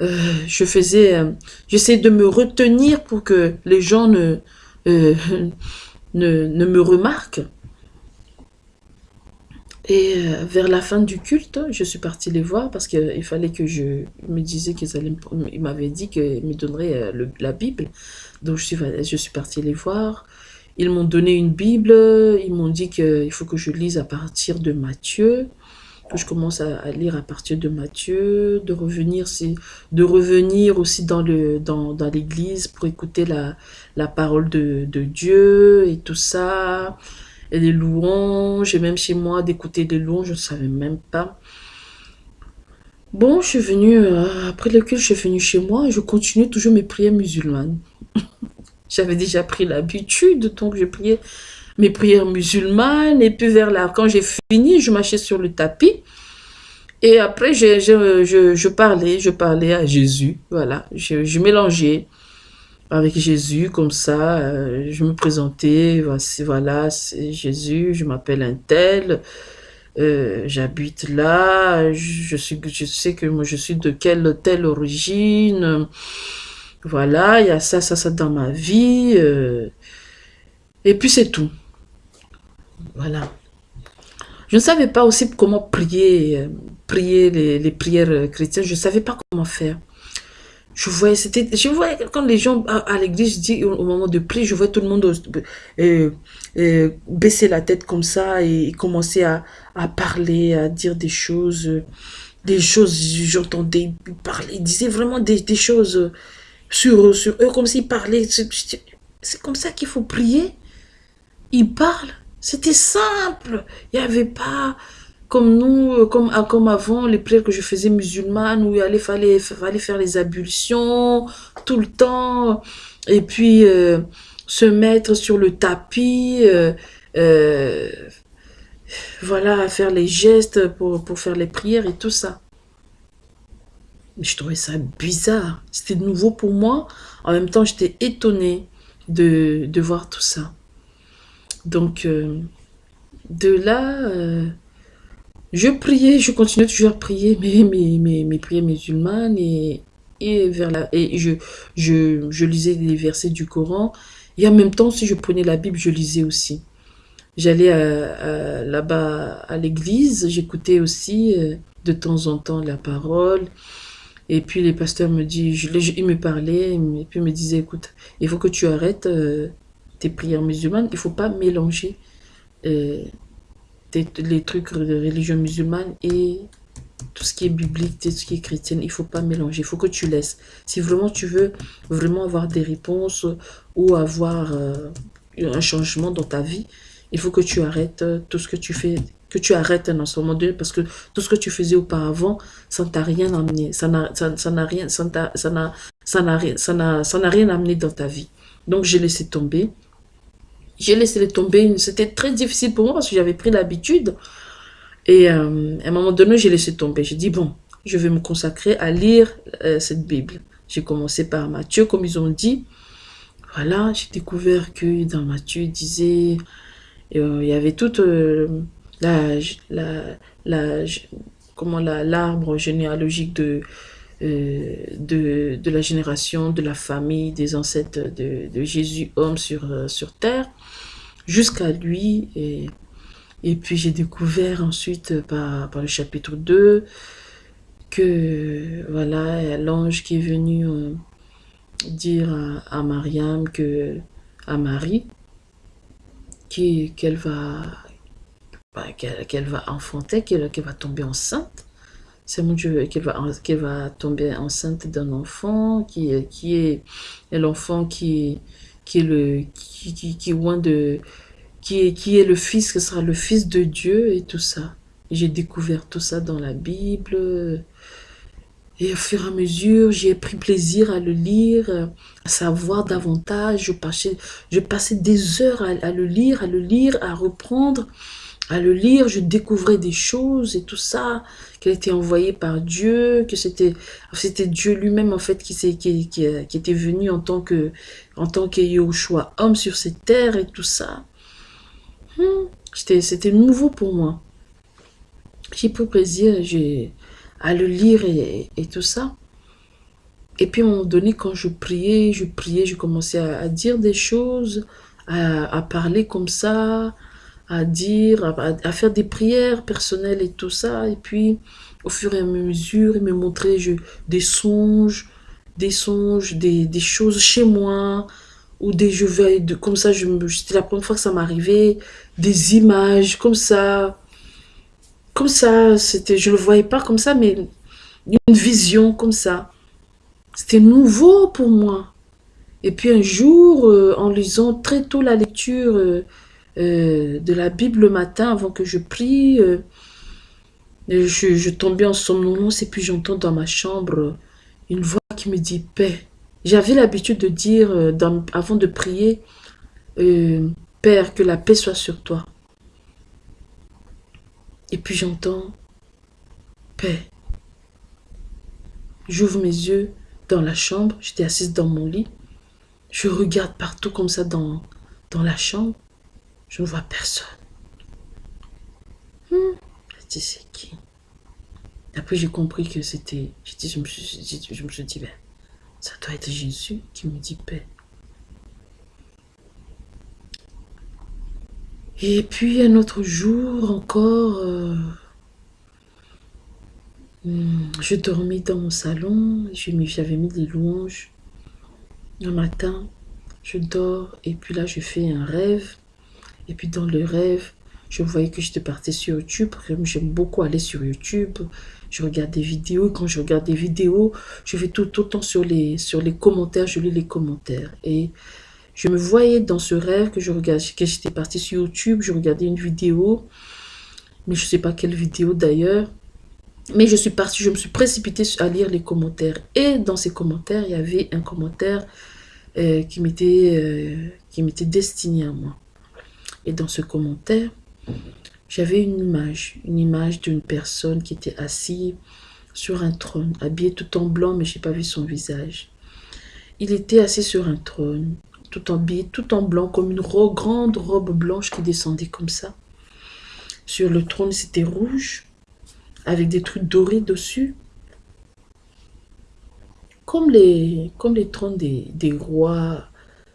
euh, je faisais... Euh, j'essayais de me retenir pour que les gens ne, euh, me remarquent. Et vers la fin du culte, je suis partie les voir parce qu'il fallait que je me disais qu'ils allaient... Ils m'avaient dit qu'ils me donneraient la Bible. Donc je suis, je suis partie les voir. Ils m'ont donné une Bible, ils m'ont dit qu'il faut que je lise à partir de Matthieu, je commence à, lire à partir de Matthieu, de revenir, de revenir aussi dans l'église pour écouter la, parole de, Dieu et tout ça, et les louanges, et même chez moi d'écouter des louanges, je ne savais même pas. Bon, je suis venue, euh, après le culte, je suis venue chez moi je continue toujours mes prières musulmanes. J'avais déjà pris l'habitude, donc je priais mes prières musulmanes. Et puis vers là, quand j'ai fini, je marchais sur le tapis. Et après, je, je, je, parlais, je parlais à Jésus. Voilà, je, mélangeais avec Jésus comme ça. Euh, je me présentais, voici, voilà, c'est Jésus, je m'appelle un tel. Euh, j'habite là, je, suis, je sais que moi je suis de quelle telle origine, voilà, il y a ça, ça, ça dans ma vie. Euh, et puis c'est tout. Voilà. Je ne savais pas aussi comment prier, euh, prier les, prières chrétiennes. Je ne savais pas comment faire. Je voyais, c'était, je quand les gens à, l'église dit au, moment de prier, je voyais tout le monde euh, baisser la tête comme ça et, commencer à, parler, à dire des choses, des choses, j'entendais parler, ils disaient vraiment des, des choses sur, sur eux, comme s'ils parlaient. C'est comme ça qu'il faut prier. Ils parlent. C'était simple. Il n'y avait pas comme nous, euh, comme, ah, comme avant, les prières que je faisais musulmanes, où il fallait, faire les ablutions tout le temps, et puis euh, se mettre sur le tapis, euh, voilà, faire les gestes pour, faire les prières et tout ça je trouvais ça bizarre. C'était nouveau pour moi. En même temps, j'étais étonnée de, voir tout ça. Donc, euh, de là, euh, je priais, je continuais toujours à prier mes, mes, mes, mes prières musulmanes et, et, vers la, et je, je, je, lisais les versets du Coran. Et en même temps, si je prenais la Bible, je lisais aussi. J'allais là-bas à l'église, j'écoutais aussi euh, de temps en temps la parole. Et puis les pasteurs me disent, ils me parlaient, et puis me disaient, écoute, il faut que tu arrêtes tes prières musulmanes, il ne faut pas mélanger euh, les trucs de religion musulmane et tout ce qui est biblique, tout ce qui est chrétien, il ne faut pas mélanger, il faut que tu laisses. Si vraiment tu veux vraiment avoir des réponses ou avoir euh, un changement dans ta vie, il faut que tu arrêtes tout ce que tu fais que tu arrêtes un moment donné parce que tout ce que tu faisais auparavant, ça t'a rien amené, ça n'a rien, ça n'a ça n'a rien amené dans ta vie. Donc j'ai laissé tomber. J'ai laissé tomber. C'était très difficile pour moi parce que j'avais pris l'habitude. Et euh, à un moment donné, j'ai laissé tomber. J'ai dit, bon, je vais me consacrer à lire euh, cette Bible. J'ai commencé par Matthieu, comme ils ont dit. Voilà, j'ai découvert que dans Matthieu, il disait, euh, il y avait toute la, la, la, comment l'arbre généalogique de, de, de, la génération, de la famille, des ancêtres de, de Jésus, homme sur, sur terre, jusqu'à lui. Et, et puis j'ai découvert ensuite par, par, le chapitre 2 que voilà l'ange qui est venu euh, dire à, à, Mariam que à Marie qu'elle va bah, qu'elle va enfanter, qu'elle va tomber enceinte. C'est mon Dieu, qu'elle va, va tomber enceinte d'un enfant qui, qui est, l'enfant qui, qui est le qui, qui, qui, de qui qui est le fils, qui sera le fils de Dieu et tout ça. J'ai découvert tout ça dans la Bible. Et au fur et à mesure, j'ai pris plaisir à le lire, à savoir davantage. Je passais, je passais des heures à le lire, à le lire, à reprendre à le lire, je découvrais des choses et tout ça, qu'elle était envoyée par Dieu, que c'était c'était Dieu lui-même en fait qui, qui, qui, était venu en tant que en tant homme sur cette terre et tout ça. Hmm. C'était nouveau pour moi. J'ai pris plaisir à le lire et, tout ça. Et puis à un moment donné, quand je priais, je priais, je commençais à, dire des choses, à, parler comme ça, à dire, à, faire des prières personnelles et tout ça. Et puis, au fur et à mesure, il me montrait je, des songes, des songes, des, des, choses chez moi, ou des jeux de, comme ça, c'était la première fois que ça m'arrivait, des images comme ça, comme ça, c'était, je le voyais pas comme ça, mais une vision comme ça. C'était nouveau pour moi. Et puis un jour, euh, en lisant très tôt la lecture euh, euh, de la Bible le matin, avant que je prie, je, je, tombais en somnolence et puis j'entends dans ma chambre une voix qui me dit « paix ». J'avais l'habitude de dire, avant de prier, Père, que la paix soit sur toi. Et puis j'entends paix. J'ouvre mes yeux dans la chambre, j'étais assise dans mon lit. Je regarde partout comme ça dans la chambre. Je ne vois personne. Hmm. Je dis, c'est qui? Après, j'ai compris que c'était... Je, me suis, je me suis dit, ben, ça doit être Jésus qui me dit paix. Et puis un autre jour encore, euh, hmm, je dormis dans mon salon, j'avais mis des louanges. Un matin, je dors et puis là je fais un rêve. Et puis dans le rêve, je voyais que j'étais partie sur YouTube. J'aime beaucoup aller sur YouTube. Je regarde des vidéos. Quand je regarde des vidéos, je vais tout autant sur les, sur les commentaires. Je lis les commentaires. Et je me voyais dans ce rêve que je que j'étais partie sur YouTube, je regardais une vidéo, mais je ne sais pas quelle vidéo d'ailleurs. Mais je suis partie, je me suis précipitée à lire les commentaires. Et dans ces commentaires, il y avait un commentaire euh, qui m'était euh, destiné à moi. Et dans ce commentaire, j'avais une image, une image d'une personne qui était assise sur un trône, habillée tout en blanc, mais je n'ai pas vu son visage. Il était assis sur un trône tout en tout en blanc, comme une grande robe blanche qui descendait comme ça. Sur le trône, c'était rouge, avec des trucs dorés dessus. Comme les, comme les trônes des, des rois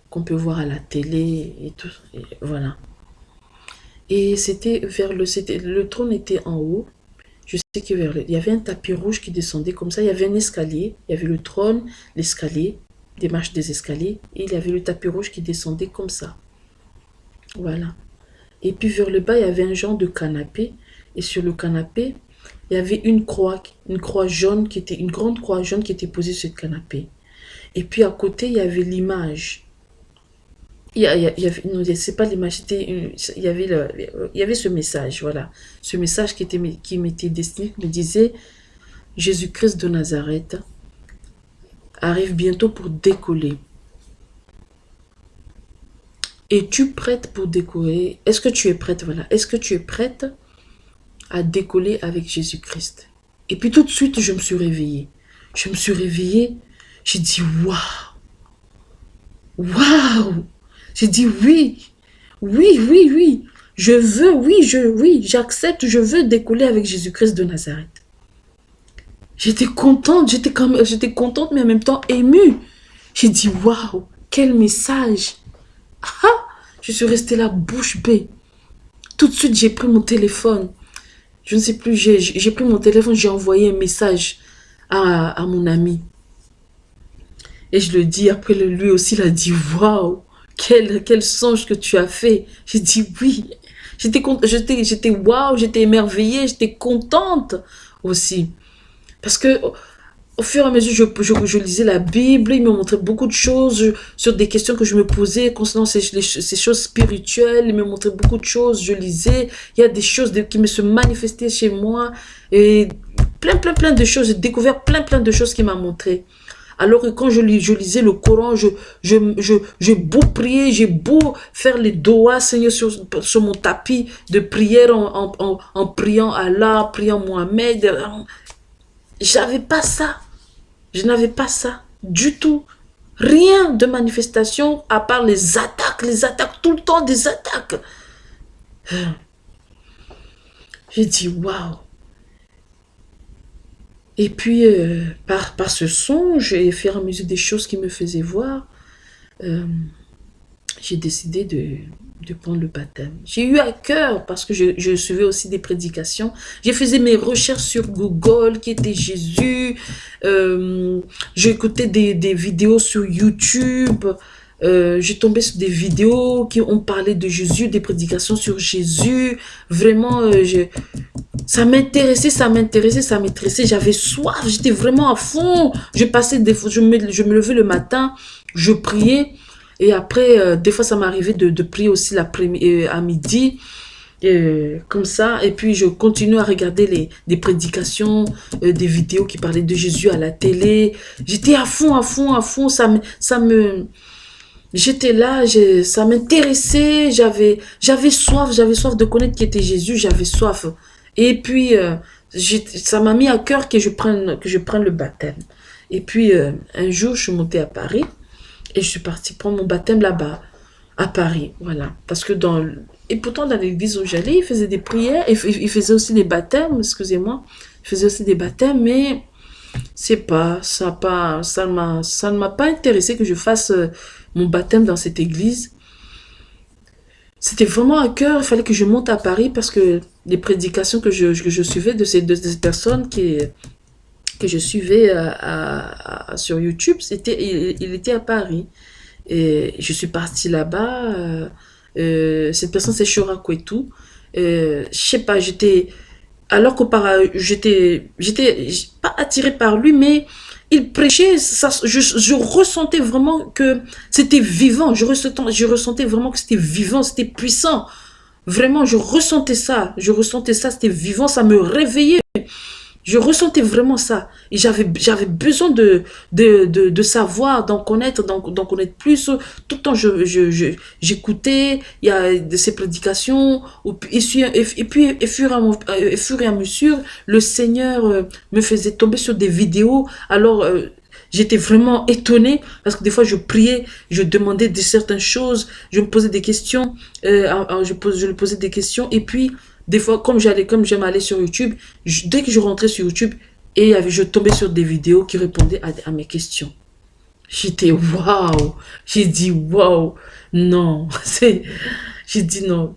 qu'on peut voir à la télé et tout. voilà. Et c'était vers le... Le trône était en haut. Je sais qu'il y avait un tapis rouge qui descendait comme ça. Il y avait un escalier. Il y avait le trône, l'escalier des marches des escaliers et il y avait le tapis rouge qui descendait comme ça. Voilà. Et puis vers le bas, il y avait un genre de canapé et sur le canapé, il y avait une croix, une croix jaune qui était une grande croix jaune qui était posée sur le canapé. Et puis à côté, il y avait l'image. Il y, avait, pas l'image, il y avait il y avait ce message, voilà, ce message qui était qui m'était destiné, me disait Jésus-Christ de Nazareth, arrive bientôt pour décoller. Es-tu prête pour décoller? Est-ce que tu es prête? Voilà. Est-ce que tu es prête à décoller avec Jésus-Christ? Et puis tout de suite, je me suis réveillée. Je me suis réveillée. J'ai dit, waouh Waouh J'ai dit, oui Oui, oui, oui Je veux, oui, je, oui, j'accepte, je veux décoller avec Jésus-Christ de Nazareth. J'étais contente, j'étais comme, j'étais contente, mais en même temps émue. J'ai dit, waouh, quel message. Ah, je suis restée là, bouche bée. Tout de suite, j'ai pris mon téléphone. Je ne sais plus, j'ai pris mon téléphone, j'ai envoyé un message à, à, mon ami. Et je le dis, après lui aussi, il a dit, waouh, quel, quel songe que tu as fait. J'ai dit, oui. J'étais j'étais waouh, j'étais émerveillée, j'étais contente aussi. Parce que au fur et à mesure, je, je, je, lisais la Bible, il me montrait beaucoup de choses sur des questions que je me posais concernant ces, ces, choses spirituelles. Il me montrait beaucoup de choses, je lisais. Il y a des choses qui me se manifestaient chez moi. Et plein, plein, plein de choses. J'ai découvert plein, plein de choses qu'il m'a montré. Alors que quand je, lisais le Coran, je, je, je, j'ai beau prier, j'ai beau faire les doigts, Seigneur, sur, mon tapis de prière en, en, en, en priant Allah, priant Mohamed. J'avais pas ça. Je n'avais pas ça du tout. Rien de manifestation à part les attaques, les attaques, tout le temps des attaques. J'ai dit, waouh. Et puis, euh, par, par ce songe et faire mesure des choses qui me faisaient voir, euh, j'ai décidé de, de prendre le baptême. J'ai eu à cœur, parce que je, je suivais aussi des prédications, j'ai faisais mes recherches sur Google, qui était Jésus, euh, j'écoutais des, des, vidéos sur YouTube, euh, j'ai tombé sur des vidéos qui ont parlé de Jésus, des prédications sur Jésus, vraiment, euh, je, ça m'intéressait, ça m'intéressait, ça m'intéressait, j'avais soif, j'étais vraiment à fond, je passais des je me, je me levais le matin, je priais, et après, euh, des fois, ça m'arrivait de, de, prier aussi euh, à midi, comme ça. Et puis, je continue à regarder les, des prédications, des vidéos qui parlaient de Jésus à la télé. J'étais à fond, à fond, à fond. Ça me... Ça me J'étais là, ça m'intéressait, j'avais j'avais soif, j'avais soif de connaître qui était Jésus, j'avais soif. Et puis, euh, ça m'a mis à cœur que je prenne, que je prenne le baptême. Et puis, euh, un jour, je suis montée à Paris. Et je suis partie prendre mon baptême là-bas, à Paris, voilà. Parce que dans... Et pourtant, dans l'église où j'allais, ils faisaient des prières, ils faisaient aussi des baptêmes, excusez-moi. Ils faisaient aussi des baptêmes, mais c'est pas, ça pas, ça m'a pas intéressé que je fasse euh, mon baptême dans cette église. C'était vraiment à cœur, il fallait que je monte à Paris parce que les prédications que je, que je suivais de ces, de ces personnes que je suivais euh, sur YouTube, c'était il, était à Paris. Et je suis partie là-bas. Euh, euh, cette personne, c'est Shora Kwetu. Euh, je sais pas, j'étais... Alors qu'auparavant, j'étais j'étais pas attirée par lui, mais il prêchait, ça, je, je ressentais vraiment que c'était vivant. Je ressentais, je ressentais vraiment que c'était vivant, c'était puissant. Vraiment, je ressentais ça. Je ressentais ça, c'était vivant, ça me réveillait. Je ressentais vraiment ça. Et j'avais besoin de, de, de, de savoir, d'en connaître, d'en connaître plus. Tout le temps, je j'écoutais il y a de ces prédications. Et, et puis, et fur, et, fur et à mesure, le Seigneur euh, me faisait tomber sur des vidéos. Alors, euh, J'étais vraiment étonnée parce que des fois je priais, je demandais de certaines choses, je me posais des questions, euh, je, pose, je lui posais des questions et puis des fois, comme j'allais, comme j'aime aller sur YouTube, dès que je rentrais sur YouTube, et je tombais sur des vidéos qui répondaient à, mes questions. J'étais waouh. J'ai dit waouh. Non, c'est, j'ai dit non.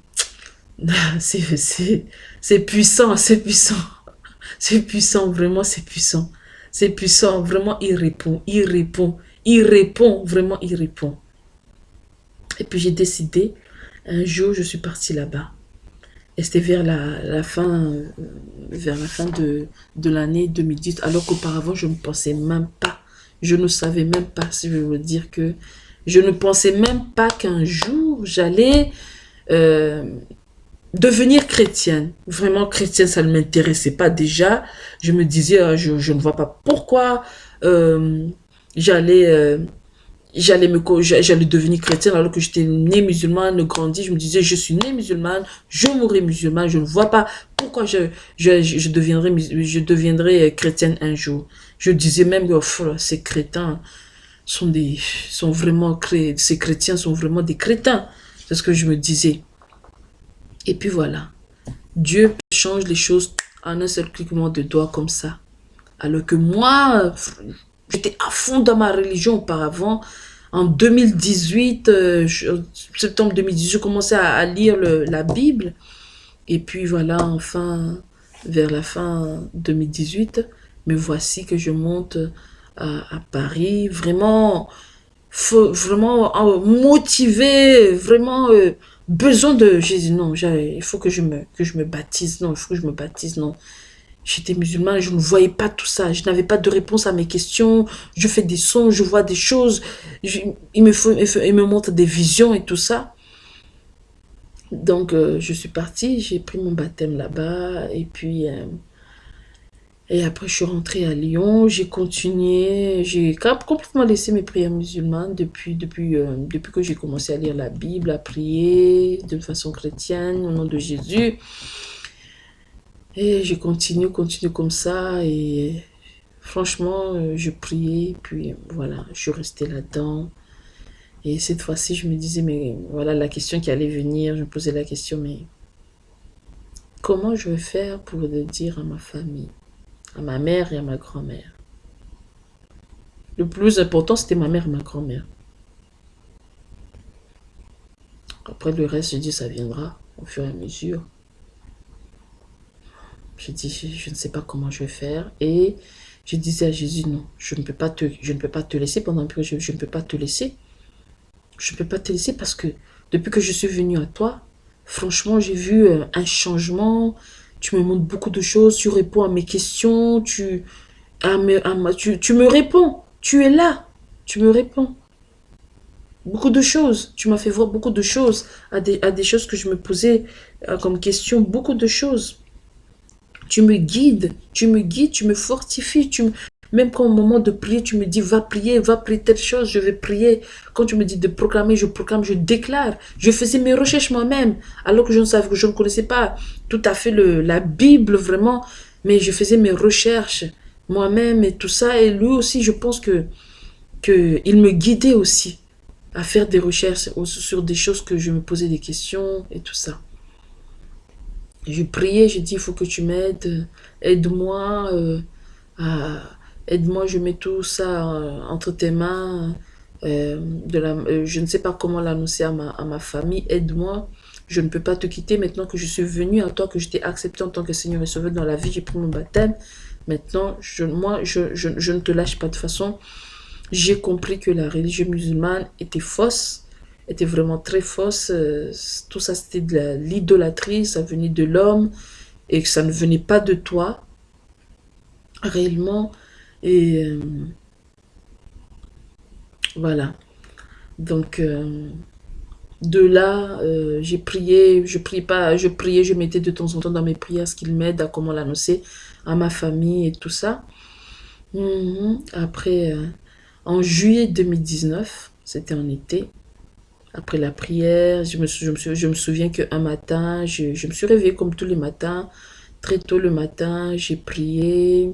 C'est, c'est puissant, c'est puissant. C'est puissant, vraiment, c'est puissant. C'est puissant, vraiment, il répond, il répond, il répond, vraiment, il répond. Et puis j'ai décidé, un jour, je suis partie là-bas. C'était vers la, fin, euh, vers la fin de, l'année 2010, alors qu'auparavant, je ne pensais même pas, je ne savais même pas, si je veux dire que je ne pensais même pas qu'un jour, j'allais euh, devenir chrétienne. Vraiment chrétienne, ça ne m'intéressait pas déjà. Je me disais, euh, je, je, ne vois pas pourquoi j'allais j'allais me j'allais devenir chrétienne alors que j'étais née musulmane, grandie, je me disais je suis née musulmane, je mourrai musulmane, je ne vois pas pourquoi je je, je deviendrai je deviendrai chrétienne un jour. Je disais même que ces crétins sont des sont vraiment ces chrétiens sont vraiment des crétins. C'est ce que je me disais. Et puis voilà. Dieu change les choses en un seul cliquement de doigts comme ça. Alors que moi, j'étais à fond dans ma religion auparavant. En 2018, euh, septembre 2018, je commençais à, lire la Bible. Et puis voilà, enfin, vers la fin 2018, me voici que je monte à, Paris, vraiment, vraiment euh, motivé, vraiment euh, besoin de... J'ai dit non, il faut que je, me, que je me baptise, non, il faut que je me baptise, non. J'étais musulmane, je ne voyais pas tout ça. Je n'avais pas de réponse à mes questions. Je fais des sons, je vois des choses. il, me faut, montre des visions et tout ça. Donc, euh, je suis partie, j'ai pris mon baptême là-bas. Et puis, euh, et après, je suis rentrée à Lyon. J'ai continué. J'ai complètement laissé mes prières musulmanes depuis, depuis, euh, depuis que j'ai commencé à lire la Bible, à prier de façon chrétienne au nom de Jésus. Et je continue, continue comme ça. Et franchement, euh, je priais. Puis voilà, je suis restée là-dedans. Et cette fois-ci, je me disais, mais voilà la question qui allait venir. Je me posais la question, mais comment je vais faire pour le dire à ma famille, à ma mère et à ma grand-mère? Le plus important, c'était ma mère et ma grand-mère. Après le reste, je dis, ça viendra au fur et à mesure. Je dis, je ne sais pas comment je vais faire. Et je disais à Jésus, non, je ne peux pas te, laisser pendant que je, ne peux pas te laisser. Je ne peux pas te laisser parce que depuis que je suis venue à toi, franchement, j'ai vu euh, un changement. Tu me montres beaucoup de choses, tu réponds à mes questions, tu, me réponds. Tu es là, tu me réponds. Beaucoup de choses. Tu m'as fait voir beaucoup de choses, à des, à des choses que je me posais euh, comme question, beaucoup de choses. Tu me guides, tu me guides, tu me fortifies, tu même quand au moment de prier, tu me dis, va prier, va prier telle chose, je vais prier. Quand tu me dis de proclamer, je proclame, je déclare. Je faisais mes recherches moi-même, alors que je ne savais, je ne connaissais pas tout à fait la Bible vraiment, mais je faisais mes recherches moi-même et tout ça. Et lui aussi, je pense que, me guidait aussi à faire des recherches sur des choses que je me posais des questions et tout ça. Je priais, je dis, il faut que tu m'aides, aide-moi, euh, aide-moi, je mets tout ça euh, entre tes mains. Euh, je ne sais pas comment l'annoncer à ma, famille, aide-moi. Je ne peux pas te quitter maintenant que je suis venu à toi, que je t'ai accepté en tant que Seigneur et Sauveur dans la vie, j'ai pris mon baptême. Maintenant, moi, je ne te lâche pas de façon. J'ai compris que la religion musulmane était fausse était vraiment très fausse. Euh, tout ça, c'était de l'idolâtrie, ça venait de l'homme et que ça ne venait pas de toi, réellement. Et euh, voilà. Donc, euh, de là, j'ai prié, je priais pas, je priais, je mettais de temps en temps dans mes prières ce qu'il m'aide à comment l'annoncer à ma famille et tout ça. Mhm. Après, en juillet 2019, c'était en été, après la prière, je me, me, je me souviens qu'un matin, je, me suis réveillée comme tous les matins. Très tôt le matin, j'ai prié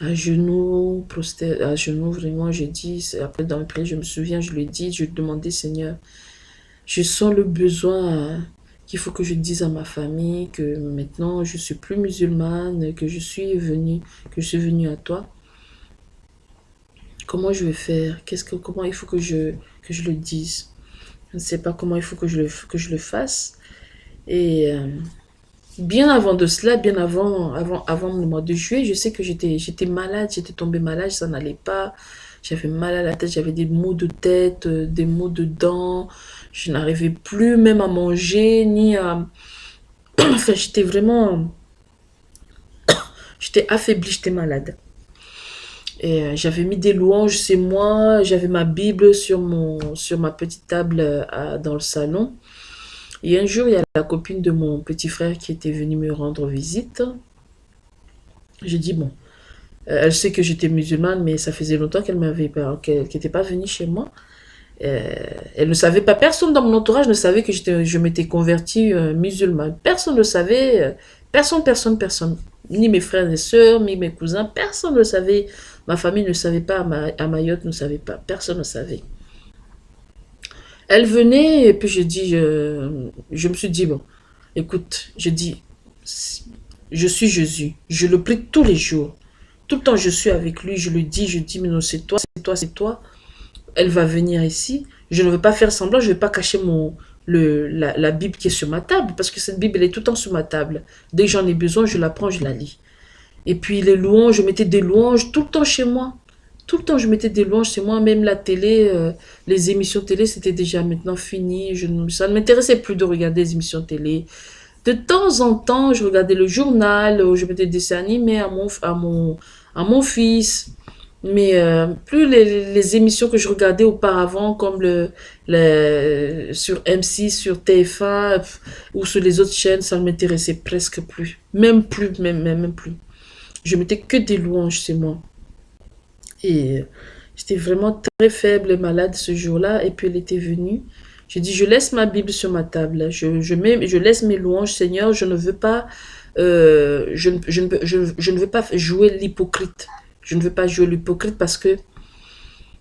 à genoux, à genoux, vraiment, j'ai dit, après dans la prière, je me souviens, je lui ai dit, je lui ai Seigneur, je sens le besoin qu'il faut que je dise à ma famille que maintenant je suis plus musulmane, que je suis venue, que je suis venue à toi. Comment je vais faire? Qu'est-ce que comment il faut que je le dise? Je ne sais pas comment il faut que je le, que je le fasse. Et euh, bien avant de cela, bien avant, avant, avant le mois de juillet, je sais que j'étais malade, j'étais tombée malade, ça n'allait pas. J'avais mal à la tête, j'avais des maux de tête, euh, des maux de dents. Je n'arrivais plus même à manger, ni à... enfin, j'étais vraiment... j'étais affaiblie, j'étais malade. Euh, j'avais mis des louanges, c'est moi, j'avais ma Bible sur, mon, sur ma petite table euh, dans le salon. Et un jour, il y a la copine de mon petit frère qui était venue me rendre visite. J'ai dit, bon, euh, elle sait que j'étais musulmane, mais ça faisait longtemps qu'elle m'avait qu'elle n'était pas venue chez moi. elle ne savait pas, personne dans mon entourage ne savait que je m'étais convertie musulmane. Personne ne savait, personne, personne, personne. Ni mes frères et sœurs, ni mes cousins, personne ne savait Ma famille ne savait pas, à Mayotte ne savait pas, personne ne savait. Elle venait et puis je dis, je, me suis dit, bon, écoute, je dis, je suis Jésus, je le prie tous les jours. Tout le temps je suis avec lui, je le dis, je dis, mais non, c'est toi, c'est toi, c'est toi. Elle va venir ici. Je ne veux pas faire semblant, je ne vais pas cacher mon, la, Bible qui est sur ma table, parce que cette Bible, est tout le temps sur ma table. Dès que j'en ai besoin, je la prends, je la lis. Et puis les louanges, je mettais des louanges tout le temps chez moi. Tout le temps, je mettais des louanges chez moi. Même la télé, euh, les émissions télé, c'était déjà maintenant fini. Je, ça ne m'intéressait plus de regarder les émissions télé. De temps en temps, je regardais le journal, je mettais des dessins animés à mon, à mon, à mon fils. Mais euh, plus les, les, émissions que je regardais auparavant, comme le, le sur M6, sur TF1 ou sur les autres chaînes, ça ne m'intéressait presque plus. Même plus, même, même, même plus. Je mettais que des louanges chez moi. Et j'étais vraiment très faible et malade ce jour-là. Et puis elle était venue. J'ai dit, je laisse ma Bible sur ma table. Je, mets, je laisse mes louanges, Seigneur. Je ne veux pas, euh, je, ne veux pas jouer l'hypocrite. Je ne veux pas jouer l'hypocrite parce que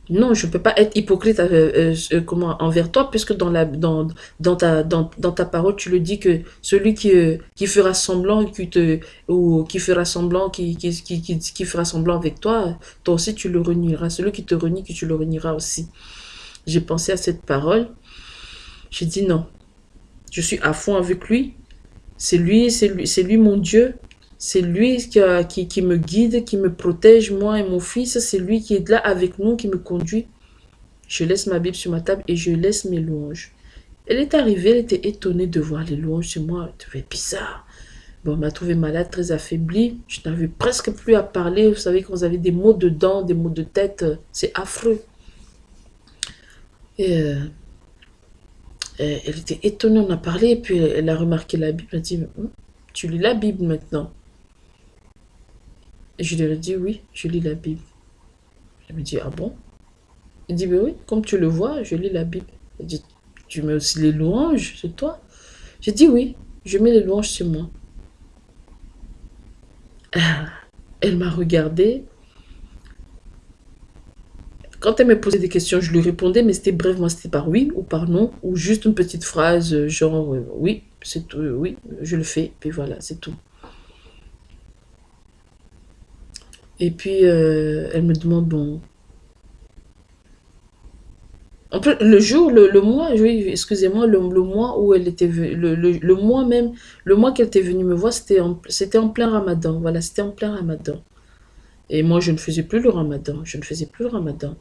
Non, je ne peux pas être hypocrite euh, euh, comment, envers toi, puisque dans, la, dans, dans, ta, dans, ta parole, tu le dis que celui qui, qui fera semblant, qui te, ou qui fera semblant, qui, qui, qui, fera semblant avec toi, toi aussi tu le renieras. Celui qui te renie, que tu le renieras aussi. J'ai pensé à cette parole. J'ai dit non. Je suis à fond avec lui. C'est lui, c'est lui, c'est lui mon Dieu. C'est lui qui, me guide, qui me protège, moi et mon fils. C'est lui qui est là avec nous, qui me conduit. Je laisse ma Bible sur ma table et je laisse mes louanges. Elle est arrivée, elle était étonnée de voir les louanges chez moi. Elle trouvait bizarre. Bon, on m'a trouvé malade, très affaiblie. Je n'avais presque plus à parler. Vous savez, quand vous avez des mots de dents, des mots de tête, c'est affreux. Et euh, elle était étonnée, on a parlé, et puis elle a remarqué la Bible. Elle a dit, hum, tu lis la Bible maintenant. Je lui ai dit, oui, je lis la Bible. Elle me dit, ah bon? Il dit, ben oui, comme tu le vois, je lis la Bible. Elle dit, tu mets aussi les louanges c'est toi? J'ai dit, oui, je mets les louanges sur moi. Ah, elle m'a regardé. Quand elle me posait des questions, je lui répondais, mais c'était moi c'était par oui ou par non, ou juste une petite phrase, genre euh, oui, c'est tout, oui, je le fais, puis voilà, c'est tout. Et puis, euh, elle me demande, bon... En plus, le jour, le, mois, oui, excusez-moi, le, mois où elle était venue, le, mois même, le mois qu'elle était venue me voir, c'était en, en plein ramadan. Voilà, c'était en plein ramadan. Et moi, je ne faisais plus le ramadan. Je ne faisais plus le ramadan.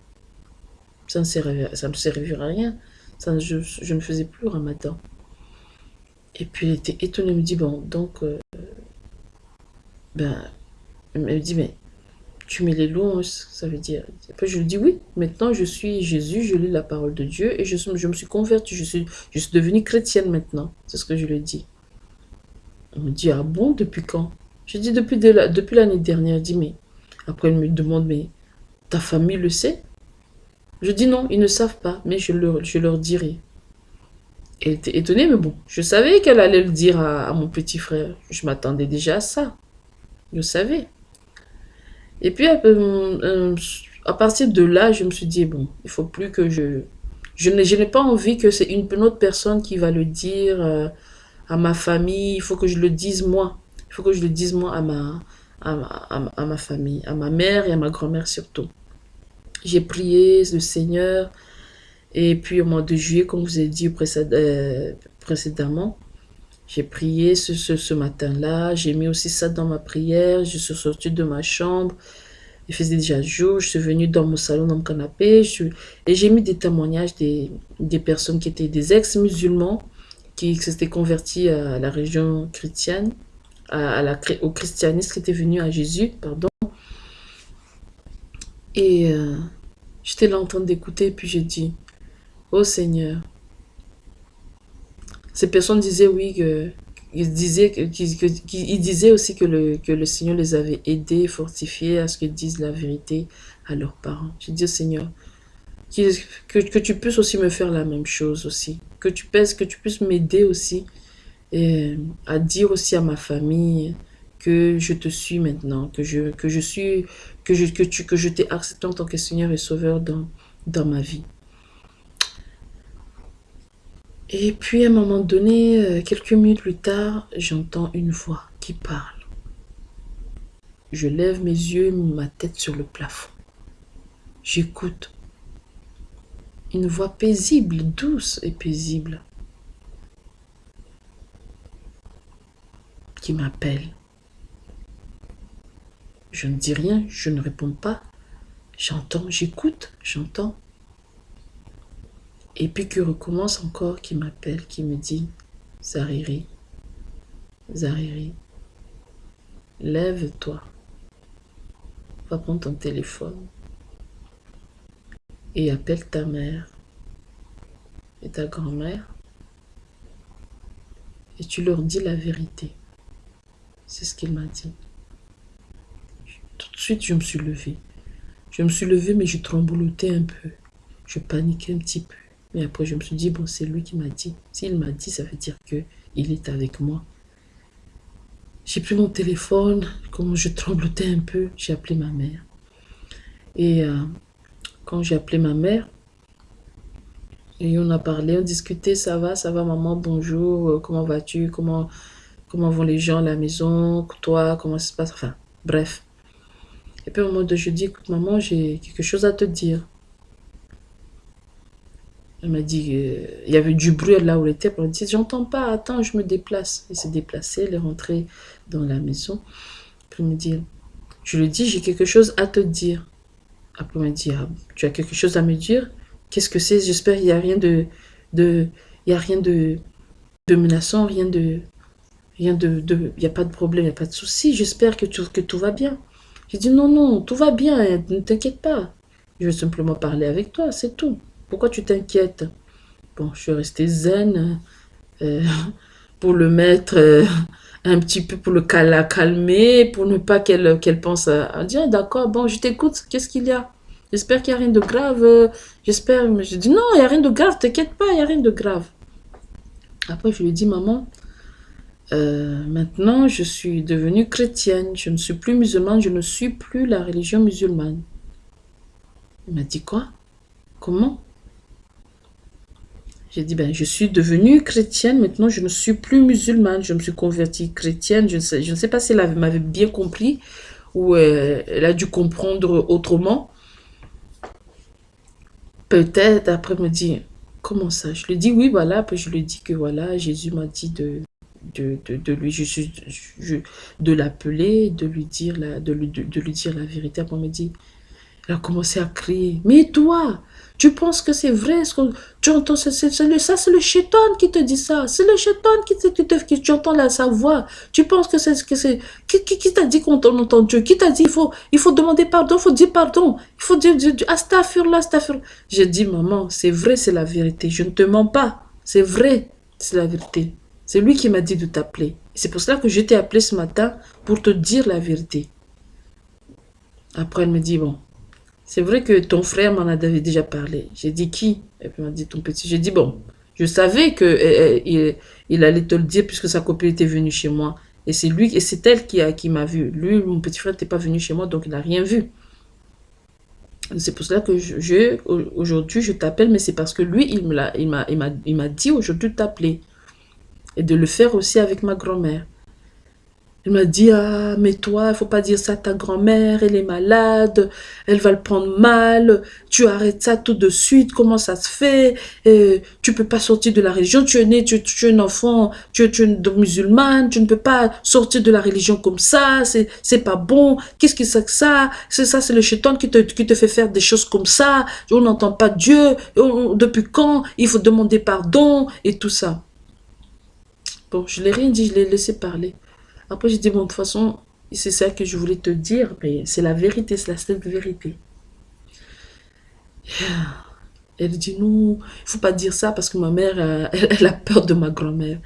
Ça ne servirait, ça ne à rien. Ça, je, je, ne faisais plus le ramadan. Et puis, elle était étonnée. Elle me dit, bon, donc, euh, ben, elle me dit, mais tu mets les louanges, ça veut dire. Après, je lui dis oui, maintenant je suis Jésus, je lis la parole de Dieu et je, je me suis convertie, je suis, je suis devenue chrétienne maintenant. C'est ce que je lui dit. Elle me dit, ah bon, depuis quand? Je dis depuis, depuis l'année dernière. Elle dit, mais après elle me demande, mais ta famille le sait? Je dis non, ils ne savent pas, mais je leur, je leur dirai. Elle était étonnée, mais bon, je savais qu'elle allait le dire à, à mon petit frère. Je m'attendais déjà à ça. Je savais. Et puis, euh, euh, à partir de là, je me suis dit, bon, il faut plus que je... Je n'ai pas envie que c'est une, autre personne qui va le dire euh, à ma famille. Il faut que je le dise moi. Il faut que je le dise moi à ma, à ma, famille, à ma mère et à ma grand-mère surtout. J'ai prié le Seigneur. Et puis au mois de juillet, comme vous ai dit précédemment, j'ai prié ce, matin-là, j'ai mis aussi ça dans ma prière, je suis sortie de ma chambre, il faisait déjà jour, je suis venue dans mon salon, dans mon canapé, et j'ai mis des témoignages des, personnes qui étaient des ex-musulmans, qui s'étaient convertis à la région chrétienne, à, au christianisme qui étaient venus à Jésus, pardon. Et euh, j'étais là en train d'écouter, puis j'ai dit, « Oh Seigneur, ces personnes disaient oui, que, ils, disaient, disaient aussi que le, que le Seigneur les avait aidés, fortifiés à ce qu'ils disent la vérité à leurs parents. Je dis au Seigneur, que, que, tu puisses aussi me faire la même chose aussi. Que tu puisses, que tu puisses m'aider aussi et à dire aussi à ma famille que je te suis maintenant, que je, que je suis, que je, que tu, que je t'ai accepté en tant que Seigneur et Sauveur dans, dans ma vie. Et puis à un moment donné, euh, quelques minutes plus tard, j'entends une voix qui parle. Je lève mes yeux ma tête sur le plafond. J'écoute. Une voix paisible, douce et paisible, qui m'appelle. Je ne dis rien, je ne réponds pas. J'entends, j'écoute, j'entends. Et puis qui recommence encore, qui m'appelle, qui me dit, Zariri, Zariri, lève-toi, va prendre ton téléphone et appelle ta mère et ta grand-mère et tu leur dis la vérité. C'est ce qu'il m'a dit. Tout de suite, je me suis levée. Je me suis levée, mais je tremblotais un peu. Je paniquais un petit peu. Mais après, je me suis dit, bon, c'est lui qui m'a dit. S'il m'a dit, ça veut dire que il est avec moi. J'ai pris mon téléphone, comme je tremblotais un peu, j'ai appelé ma mère. Et euh, quand j'ai appelé ma mère, et on a parlé, on discutait, ça va, ça va maman, bonjour, euh, comment vas-tu, comment, comment vont les gens à la maison, toi, comment ça se passe, enfin, bref. Et puis au moment de je dis, écoute maman, j'ai quelque chose à te dire. Elle m'a dit, euh, il y avait du bruit là où elle était. Elle m'a dit, j'entends pas, attends, je me déplace. Elle s'est déplacée, elle est rentrée dans la maison. Puis elle me dit, je lui dis, j'ai quelque chose à te dire. Après, elle m'a dit, ah, tu as quelque chose à me dire? Qu'est-ce que c'est? J'espère qu'il n'y a rien de, rien de, menaçant, rien de, rien de, de, il n'y a pas de problème, il n'y a pas de souci. J'espère que, que tout va bien. J'ai dit, non, non, tout va bien, ne t'inquiète pas. Je veux simplement parler avec toi, c'est tout. Pourquoi tu t'inquiètes? Bon, je suis restée zen euh, pour le mettre euh, un petit peu, pour le calmer, pour ne pas qu'elle pense à, dire, d'accord, bon, je t'écoute, qu'est-ce qu'il y a? J'espère qu'il n'y a rien de grave. J'espère, mais je dis, non, il n'y a rien de grave, t'inquiète pas, il n'y a rien de grave. Après, je lui dis, maman, euh, maintenant, je suis devenue chrétienne, je ne suis plus musulmane, je ne suis plus la religion musulmane. Il m'a dit quoi? Comment? J'ai dit, ben, je suis devenue chrétienne, maintenant je ne suis plus musulmane, je me suis convertie chrétienne, je ne sais, je ne sais pas si elle m'avait bien compris ou euh, elle a dû comprendre autrement. Peut-être, après me dit, comment ça? Je lui dis, oui, voilà, puis je lui dis que voilà, Jésus m'a dit de, de, de, lui, je suis, de l'appeler, de lui dire la, de lui, de, lui dire la vérité. Après, me dit, elle a commencé à crier, mais toi, tu penses que c'est vrai ce que tu entends Ça, c'est le chétan qui te dit ça. C'est le chétan qui te, qui tu entends la, sa voix. Tu penses que c'est... Qui, qui, qui t'a dit qu'on entend Dieu? Qui t'a dit il faut, il faut demander pardon, il faut dire pardon. Il faut dire, dire astafurlah, astafurlah. J'ai dit, maman, c'est vrai, c'est la vérité. Je ne te mens pas. C'est vrai, c'est la vérité. C'est lui qui m'a dit de t'appeler. C'est pour cela que je t'ai appelé ce matin pour te dire la vérité. Après, elle me dit, bon, c'est vrai que ton frère m'en avait déjà parlé. J'ai dit qui? Et m'a dit ton petit. J'ai dit bon, je savais que eh, eh, il, allait te le dire puisque sa copine était venue chez moi. Et c'est lui, et c'est elle qui a qui m'a vu. Lui, mon petit frère n'était pas venu chez moi, donc il n'a rien vu. C'est pour cela que je, aujourd'hui je t'appelle, mais c'est parce que lui, il il m'a il m'a dit aujourd'hui de t'appeler et de le faire aussi avec ma grand-mère. Il m'a dit, ah, mais toi, il faut pas dire ça à ta grand-mère, elle est malade, elle va le prendre mal, tu arrêtes ça tout de suite, comment ça se fait, et tu peux pas sortir de la religion, tu es né, tu, es un enfant, tu, es une musulmane, tu ne peux pas sortir de la religion comme ça, c'est pas bon, qu'est-ce que c'est que ça, c'est ça, c'est le chétan qui te, qui te fait faire des choses comme ça, on n'entend pas Dieu, depuis quand, il faut demander pardon, et tout ça. Bon, je l'ai rien dit, je l'ai laissé parler. Après, j'ai dit, bon, de toute façon, c'est ça que je voulais te dire, mais c'est la vérité, c'est la seule vérité. Elle dit, non, il faut pas dire ça parce que ma mère, euh, elle, a peur de ma grand-mère.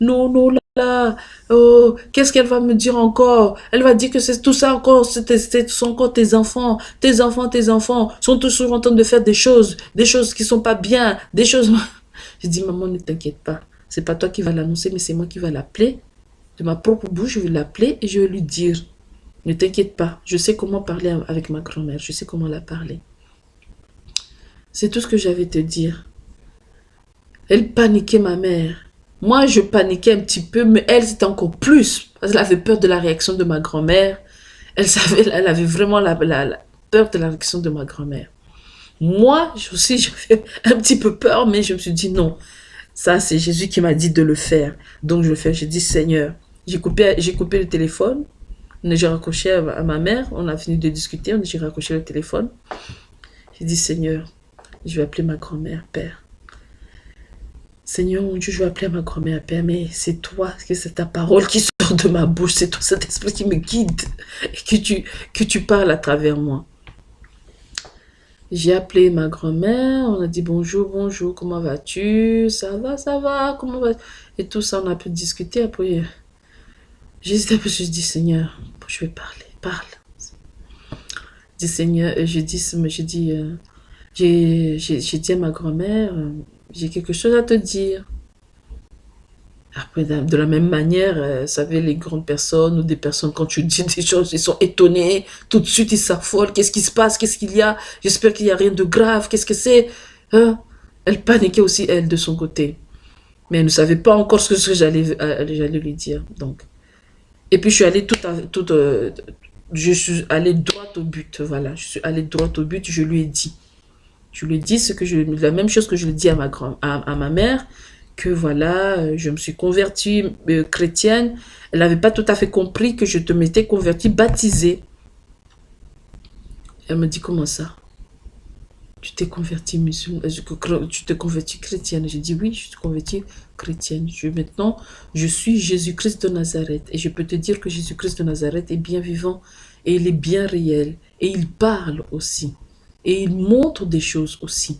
Non, non, là, là, oh, qu'est-ce qu'elle va me dire encore? Elle va dire que c'est tout ça encore, ce sont encore tes enfants, tes enfants, tes enfants sont toujours en train de faire des choses, des choses qui sont pas bien, des choses... J'ai dit, maman, ne t'inquiète pas, c'est pas toi qui vas l'annoncer, mais c'est moi qui vais l'appeler de ma propre bouche, je vais l'appeler et je vais lui dire, ne t'inquiète pas, je sais comment parler avec ma grand-mère, je sais comment la parler. C'est tout ce que j'avais à te dire. Elle paniquait ma mère. Moi, je paniquais un petit peu, mais elle, c'était encore plus. Parce qu'elle avait peur de la réaction de ma grand-mère. Elle savait, elle avait vraiment peur de la réaction de ma grand-mère. Moi, aussi, j'avais un petit peu peur, mais je me suis dit non. Ça, c'est Jésus qui m'a dit de le faire. Donc, je le fais. J'ai dit, Seigneur, j'ai coupé, coupé le téléphone. J'ai raccroché à, ma mère. On a fini de discuter. J'ai raccroché le téléphone. J'ai dit, Seigneur, je vais appeler ma grand-mère, Père. Seigneur, mon Dieu, je vais appeler ma grand-mère, Père, mais c'est toi, c'est ta parole qui sort de ma bouche, c'est toi, cet esprit qui me guide et que tu, que tu parles à travers moi. J'ai appelé ma grand-mère, on a dit bonjour, bonjour, comment vas-tu? Ça va, ça va, comment va Et tout ça, on a pu discuter. Après, j'ai dit, Seigneur, je vais parler, parle. Je dis, Seigneur, je dis, je dis, euh, j'ai dit à ma grand-mère, euh, j'ai quelque chose à te dire. Après, de la même manière, euh, savez, les grandes personnes ou des personnes, quand tu dis des choses, ils sont étonnés. Tout de suite, ils s'affolent. Qu'est-ce qui se passe? Qu'est-ce qu'il y a? J'espère qu'il n'y a rien de grave. Qu'est-ce que c'est? Hein? Elle paniquait aussi, elle, de son côté. Mais elle ne savait pas encore ce que j'allais euh, lui dire. Donc. Et puis, je suis allée tout, tout euh, je suis allée droit au but. Voilà, je suis allée droit au but. Je lui ai dit. Je lui ai dit ce que je, la même chose que je lui ai dit à ma, grand, à ma mère que voilà, euh, je me suis convertie euh, chrétienne. Elle n'avait pas tout à fait compris que je te m'étais convertie baptisée. Elle me dit, comment ça? Tu t'es convertie musulmane, euh, tu t'es convertie chrétienne. J'ai dit, oui, je suis convertie chrétienne. Je, maintenant, je suis Jésus-Christ de Nazareth. Et je peux te dire que Jésus-Christ de Nazareth est bien vivant et il est bien réel. Et il parle aussi. Et il montre des choses aussi.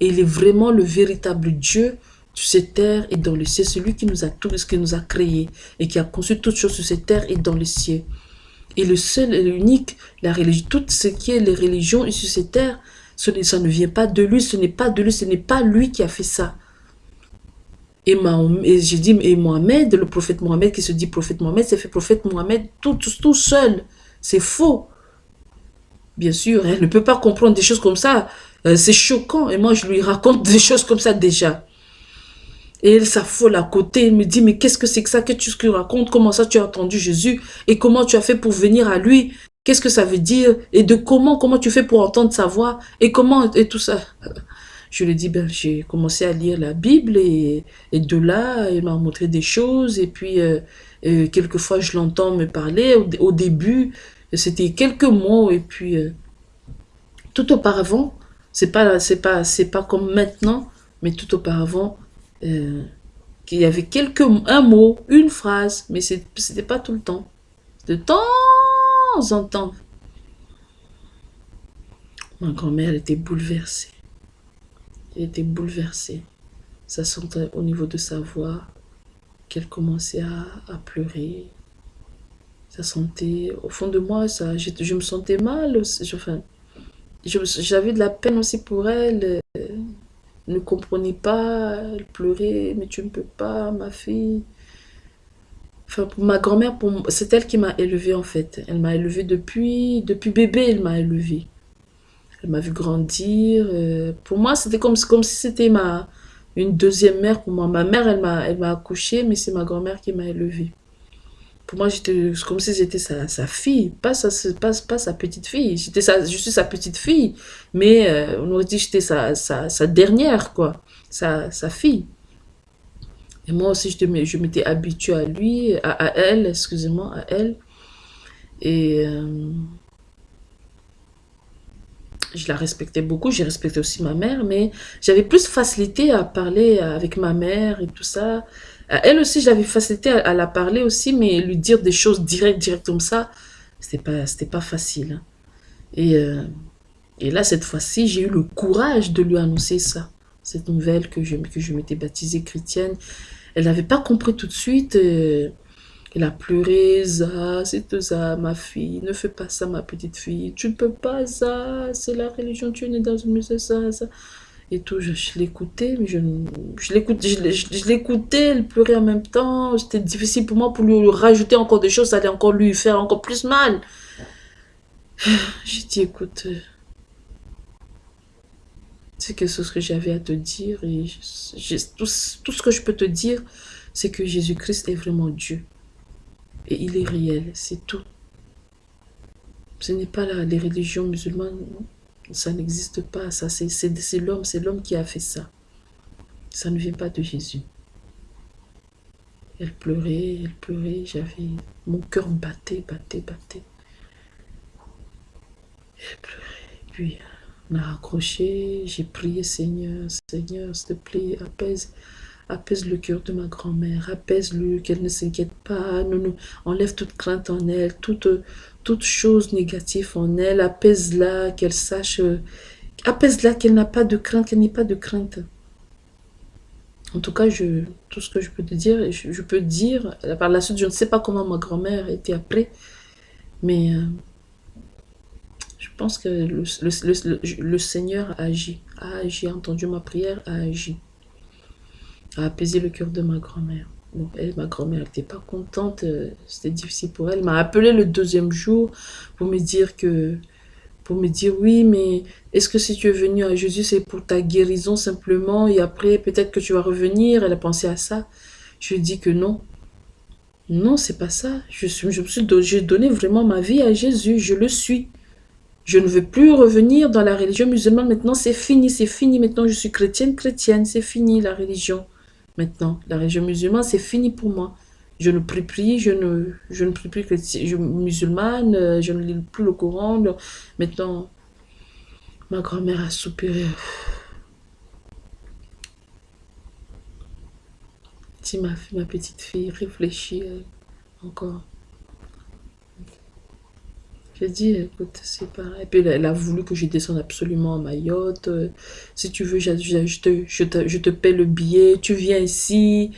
Et il est vraiment le véritable Dieu sur cette terre et dans le ciel. Celui qui nous a tout, qui nous a créé et qui a conçu toutes choses sur cette terre et dans le ciel. Et le seul et l'unique, la religion, tout ce qui est les religions sur cette terre, ce, ça ne vient pas de lui, ce n'est pas de lui, ce n'est pas lui qui a fait ça. Et, et j'ai dit, et Mohamed, le prophète Mohamed qui se dit prophète Mohamed, c'est fait prophète Mohamed tout, seul. C'est faux. Bien sûr, elle ne peut pas comprendre des choses comme ça. Euh, c'est choquant. Et moi, je lui raconte des choses comme ça déjà. Et elle s'affole à côté, elle me dit, mais qu'est-ce que c'est que ça que tu racontes? Comment ça tu as entendu Jésus? Et comment tu as fait pour venir à lui? Qu'est-ce que ça veut dire? Et de comment Comment tu fais pour entendre sa voix? Et comment Et tout ça? Je lui dis, ben, j'ai commencé à lire la Bible et, de là, il m'a montré des choses. Et puis, euh, euh, quelquefois, je l'entends me parler. Au, début, c'était quelques mots. Et puis, euh, tout auparavant, c'est pas, pas, pas comme maintenant, mais tout auparavant, euh, qu'il y avait quelques, un mot, une phrase, mais ce n'était pas tout le temps. De temps en temps. Ma grand-mère était bouleversée. Elle était bouleversée. Ça sentait au niveau de sa voix qu'elle commençait à, pleurer. Ça sentait, au fond de moi, ça, je, me sentais mal. Enfin, j'avais de la peine aussi pour elle. Ne comprenait pas, elle pleurait, mais tu ne peux pas, ma fille. Enfin, pour ma grand-mère, c'est elle qui m'a élevée en fait. Elle m'a élevée depuis, depuis bébé, elle m'a élevée. Elle m'a vu grandir. Euh, pour moi, c'était comme, comme si c'était ma une deuxième mère pour moi. Ma mère, elle m'a accouchée, mais c'est ma grand-mère qui m'a élevée. Moi, j'étais comme si j'étais sa, sa, fille, pas sa, pas, pas sa petite fille. J'étais je suis sa petite fille, mais euh, on aurait dit j'étais sa, sa, sa, dernière, quoi, sa, sa fille. Et moi aussi, je, m'étais habituée à lui, à, à elle, excusez-moi, à elle. Et euh, je la respectais beaucoup, j'ai respecté aussi ma mère, mais j'avais plus facilité à parler avec ma mère et tout ça. Euh, elle aussi, j'avais facilité à, la parler aussi, mais lui dire des choses directes, directes comme ça, c'était pas, pas facile. Hein. Et, euh, et là, cette fois-ci, j'ai eu le courage de lui annoncer ça, cette nouvelle que je, que je m'étais baptisée chrétienne. Elle n'avait pas compris tout de suite. Euh, elle a pleuré, ça, c'est ça, ma fille, ne fais pas ça, ma petite fille, tu ne peux pas ça, c'est la religion, tu es née dans une musée, ça, ça et tout. Je, l'écoutais, mais je, je l'écoutais, je, l'écoutais, elle pleurait en même temps. C'était difficile pour moi pour lui rajouter encore des choses, ça allait encore lui faire encore plus mal. J'ai dit, écoute, c'est quelque chose que j'avais à te dire et tout, tout ce que je peux te dire, c'est que Jésus-Christ est vraiment Dieu. Et il est réel, c'est tout. Ce n'est pas la, les religions musulmanes ça n'existe pas, ça c'est l'homme, c'est l'homme qui a fait ça. Ça ne vient pas de Jésus. Elle pleurait, elle pleurait, j'avais... Mon cœur battait, battait, battait. Elle pleurait, puis on a raccroché, j'ai prié Seigneur, Seigneur, s'il te plaît, apaise, apaise le cœur de ma grand-mère, apaise-le, qu'elle ne s'inquiète pas, enlève toute crainte en elle, toute, toute chose négative en elle, apaise-la, qu'elle sache, euh, apaise-la, qu'elle n'a pas de crainte, qu'elle n'ait pas de crainte. En tout cas, je, tout ce que je peux te dire, je, peux dire, par la suite, je ne sais pas comment ma grand-mère était après, mais euh, je pense que le, Seigneur a agi, a agi, a entendu ma prière, a agi, a apaisé le cœur de ma grand-mère. Elle, ma grand-mère n'était pas contente, euh, c'était difficile pour elle. Elle m'a appelé le deuxième jour pour me dire que, pour me dire oui, mais est-ce que si tu es venu à Jésus, c'est pour ta guérison simplement et après peut-être que tu vas revenir? Elle a pensé à ça. Je lui ai dit que non. Non, c'est pas ça. Je, suis j'ai donné vraiment ma vie à Jésus, je le suis. Je ne veux plus revenir dans la religion musulmane. Maintenant, c'est fini, c'est fini. Maintenant, je suis chrétienne, chrétienne. C'est fini la religion. Maintenant, la religion musulmane, c'est fini pour moi. Je ne prie plus, je ne, je ne prie plus je, musulmane, je ne lis plus le Coran. Maintenant, ma grand-mère a soupiré. Si ma, ma petite fille réfléchit encore. J'ai dit, écoute, c'est pareil. Et puis elle, a voulu que je descende absolument à Mayotte. Si tu veux, je, te, je, te, je, te, paie le billet, tu viens ici.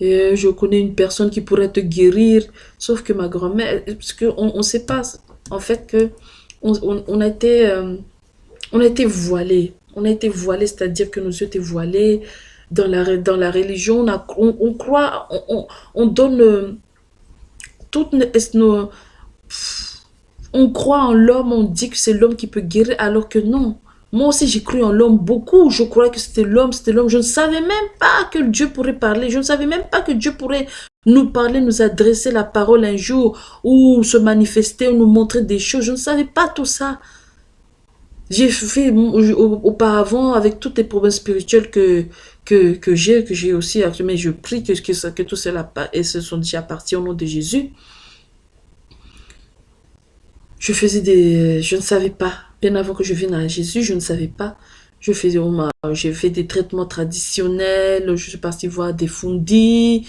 Je connais une personne qui pourrait te guérir. Sauf que ma grand-mère, parce qu'on ne sait pas, en fait, que on, on, a été, euh, on a été voilés. On a été voilés, c'est-à-dire que nos yeux étaient voilés. Dans la, dans la religion, on, a, on, croit, on, on, donne euh, toutes nos on croit en l'homme, on dit que c'est l'homme qui peut guérir, alors que non. Moi aussi, j'ai cru en l'homme beaucoup. Je croyais que c'était l'homme, c'était l'homme. Je ne savais même pas que Dieu pourrait parler. Je ne savais même pas que Dieu pourrait nous parler, nous adresser la parole un jour, ou se manifester, ou nous montrer des choses. Je ne savais pas tout ça. J'ai fait auparavant, avec toutes les problèmes spirituels que, que, que j'ai, que j'ai aussi, mais je prie que, que, que tout cela et se sont déjà partis au nom de Jésus. Je faisais des... Je ne savais pas. Bien avant que je vienne à Jésus, je ne savais pas. Je faisais... J'ai fait des traitements traditionnels. Je suis partie voir des fundis.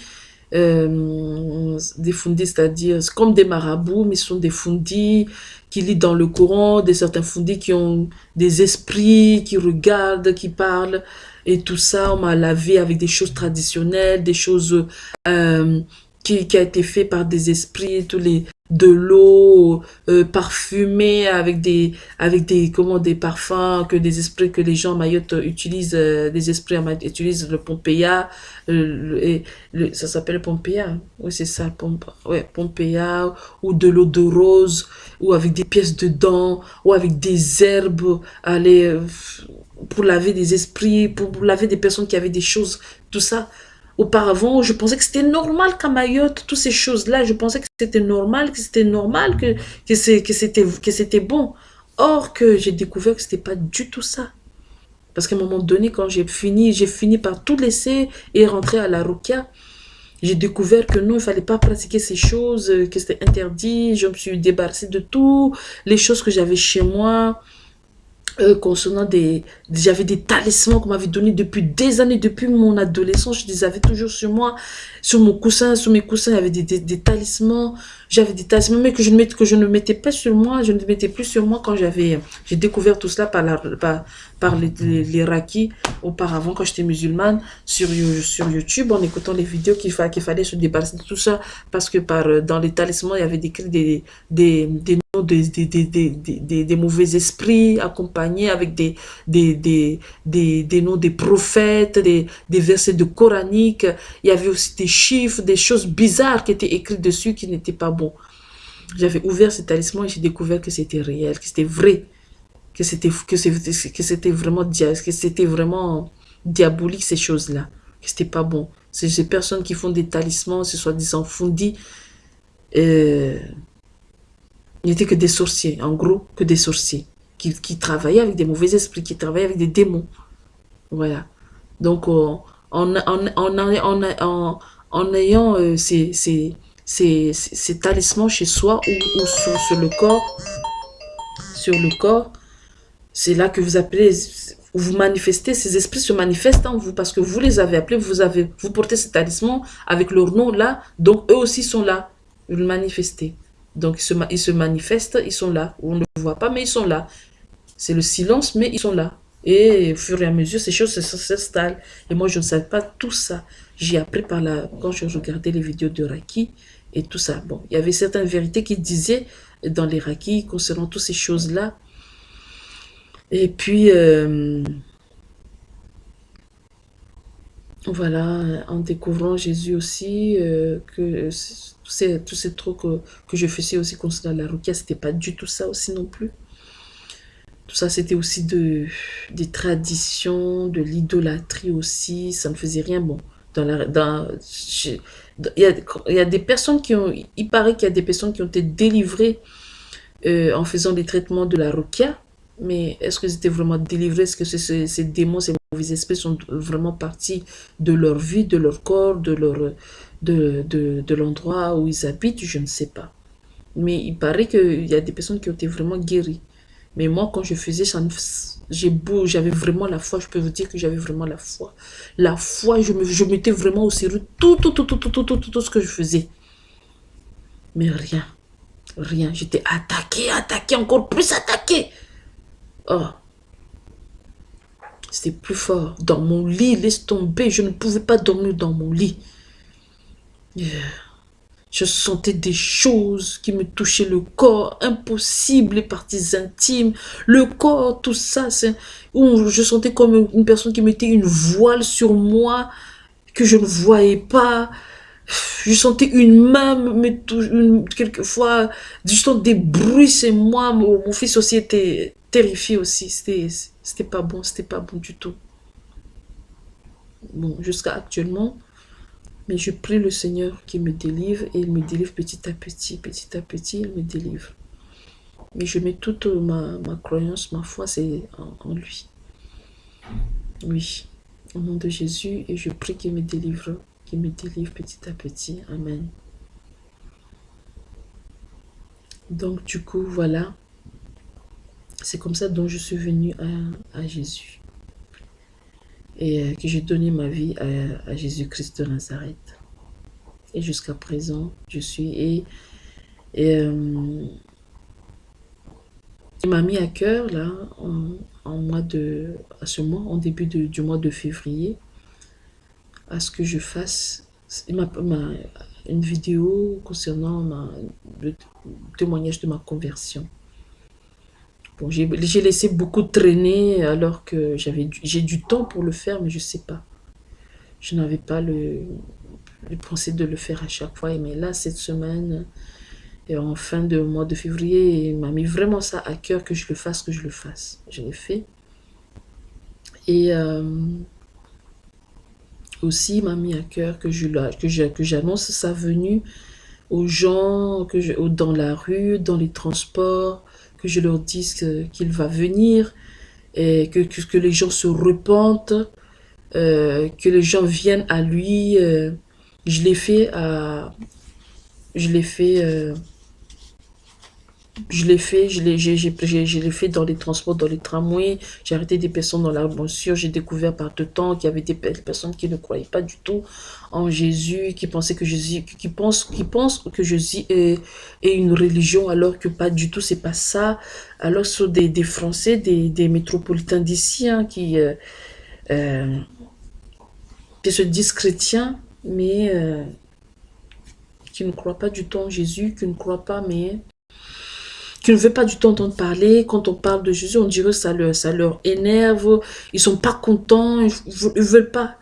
Euh, des fundis, c'est-à-dire comme des marabouts, mais ce sont des fundis qui lisent dans le Coran, des certains fundis qui ont des esprits, qui regardent, qui parlent, et tout ça, on m'a lavé avec des choses traditionnelles, des choses euh, qui, qui a été fait par des esprits, tous les de l'eau euh, parfumée avec des avec des comment des parfums que des esprits que les gens à Mayotte utilisent euh, des esprits utilisent le Pompeia euh, et le, ça s'appelle Pompeia oui c'est ça Pompe, ouais Pompeia ou de l'eau de rose ou avec des pièces de dents ou avec des herbes aller pour laver des esprits pour laver des personnes qui avaient des choses tout ça Auparavant, je pensais que c'était normal qu'à Mayotte, toutes ces choses-là, je pensais que c'était normal, que c'était normal, que, que c'était bon. Or, que j'ai découvert que c'était pas du tout ça. Parce qu'à un moment donné, quand j'ai fini, j'ai fini par tout laisser et rentrer à la Rukia, j'ai découvert que non, il fallait pas pratiquer ces choses, que c'était interdit. Je me suis débarrassée de tout, les choses que j'avais chez moi, euh, concernant des... J'avais des talismans qu'on m'avait donnés depuis des années, depuis mon adolescence. Je les avais toujours sur moi, sur mon coussin, sur mes coussins, il y avait des, des, talismans. J'avais des talismans, mais que je, ne mettais, que je ne mettais pas sur moi. Je ne mettais plus sur moi quand j'avais... J'ai découvert tout cela par, la, par, par les, les, rakis auparavant, quand j'étais musulmane, sur, sur YouTube, en écoutant les vidéos qu'il fallait, qu'il fallait se débarrasser de tout ça. Parce que par, dans les talismans, il y avait décrit des, des, des des, mauvais esprits accompagnés avec des, des, des, noms des prophètes, des, versets de coranique. Il y avait aussi des chiffres, des choses bizarres qui étaient écrites dessus qui n'étaient pas bons. J'avais ouvert ce talisman et j'ai découvert que c'était réel, que c'était vrai, que c'était vraiment vraiment diabolique ces choses-là, que c'était pas bon. Ces personnes qui font des talismans, ce soit disant fondis, euh, il n'était que des sorciers, en gros, que des sorciers, qui, qui, travaillaient avec des mauvais esprits, qui travaillaient avec des démons. Voilà. Donc, euh, en, en, en, ayant euh, ces, ces, ces, ces, talismans chez soi ou, sur, sur, le corps, sur le corps, c'est là que vous appelez, vous manifestez, ces esprits se manifestent en vous parce que vous les avez appelés, vous, avez, vous portez ces talismans avec leur nom là, donc eux aussi sont là, vous le manifestez. Donc, ils se, manifestent, ils sont là. On ne les voit pas, mais ils sont là. C'est le silence, mais ils sont là. Et au fur et à mesure, ces choses s'installent. Et moi, je ne savais pas tout ça. J'ai appris par la, quand je regardais les vidéos de Raki et tout ça. Bon, il y avait certaines vérités qui disaient dans les Raki concernant toutes ces choses-là. Et puis, euh, voilà, en découvrant Jésus aussi, euh, que tous ces, tous ces trucs que, que je faisais aussi concernant la ce c'était pas du tout ça aussi non plus. Tout ça, c'était aussi de, des traditions, de l'idolâtrie aussi. Ça ne faisait rien bon. Dans la, dans, il, y a, il des personnes qui ont... Il paraît qu'il y a des personnes qui ont été délivrées euh, en faisant des traitements de la rukia. Mais est-ce que c'était vraiment délivré? Est-ce que ces, ces démons, ces mauvais esprits sont vraiment partis de leur vie, de leur corps, de leur de, de, de l'endroit où ils habitent Je ne sais pas. Mais il paraît qu'il y a des personnes qui ont été vraiment guéries. Mais moi, quand je faisais ça, j'ai beau, j'avais vraiment la foi. Je peux vous dire que j'avais vraiment la foi. La foi, je, me, je mettais vraiment au sérieux tout, tout, tout, tout, tout, tout, tout, tout, tout ce que je faisais. Mais rien. Rien. J'étais attaqué, attaqué, encore plus attaqué. Oh. C'était plus fort. Dans mon lit, laisse tomber. Je ne pouvais pas dormir dans mon lit. Je sentais des choses qui me touchaient le corps, impossible, les parties intimes, le corps, tout ça. Je sentais comme une personne qui mettait une voile sur moi, que je ne voyais pas. Je sentais une main, mais quelquefois, juste des bruits, c'est moi. Mon, mon, fils aussi était terrifié aussi. C'était pas bon, c'était pas bon du tout. Bon, jusqu'à actuellement, mais je prie le Seigneur qui me délivre et il me délivre petit à petit, petit à petit, il me délivre. Mais je mets toute ma, croyance, ma foi, c'est en, lui. Oui, au nom de Jésus, et je prie qu'il me délivre, qu'il me délivre petit à petit. Amen. Donc du coup, voilà. C'est comme ça dont je suis venue à Jésus et euh, que j'ai donné ma vie à, Jésus-Christ de Nazareth. Et jusqu'à présent, je suis... Et, euh, il m'a mis à cœur, là, en, mois de, à ce mois, en début du mois de février, à ce que je fasse une vidéo concernant ma, le témoignage de ma conversion j'ai laissé beaucoup traîner alors que j'ai du temps pour le faire, mais je ne sais pas. Je n'avais pas le, le pensée de le faire à chaque fois. Mais là, cette semaine, et en fin de mois de février, il m'a mis vraiment ça à cœur que je le fasse, que je le fasse. Je l'ai fait. Et euh, aussi, il m'a mis à cœur que j'annonce que sa venue aux gens, que dans la rue, dans les transports, que je leur dise qu'il va venir, et que, les gens se repentent, euh, que les gens viennent à lui. Euh, je l'ai fait à... Je l'ai fait... Euh, je l'ai fait, je l'ai fait dans les transports, dans les tramways, j'ai arrêté des personnes dans la voiture, j'ai découvert par deux temps qu'il y avait des personnes qui ne croyaient pas du tout en Jésus, qui pensaient que Jésus, qui pensent, qui que Jésus est, est une religion alors que pas du tout, c'est pas ça. Alors ce sont des, des Français, des, des métropolitains d'ici hein, qui, euh, euh, qui se disent chrétiens, mais euh, qui ne croient pas du tout en Jésus, qui ne croient pas, mais qui ne veut pas du tout entendre parler. Quand on parle de Jésus, on dirait que ça leur, énerve. Ils sont pas contents. Ils veulent pas.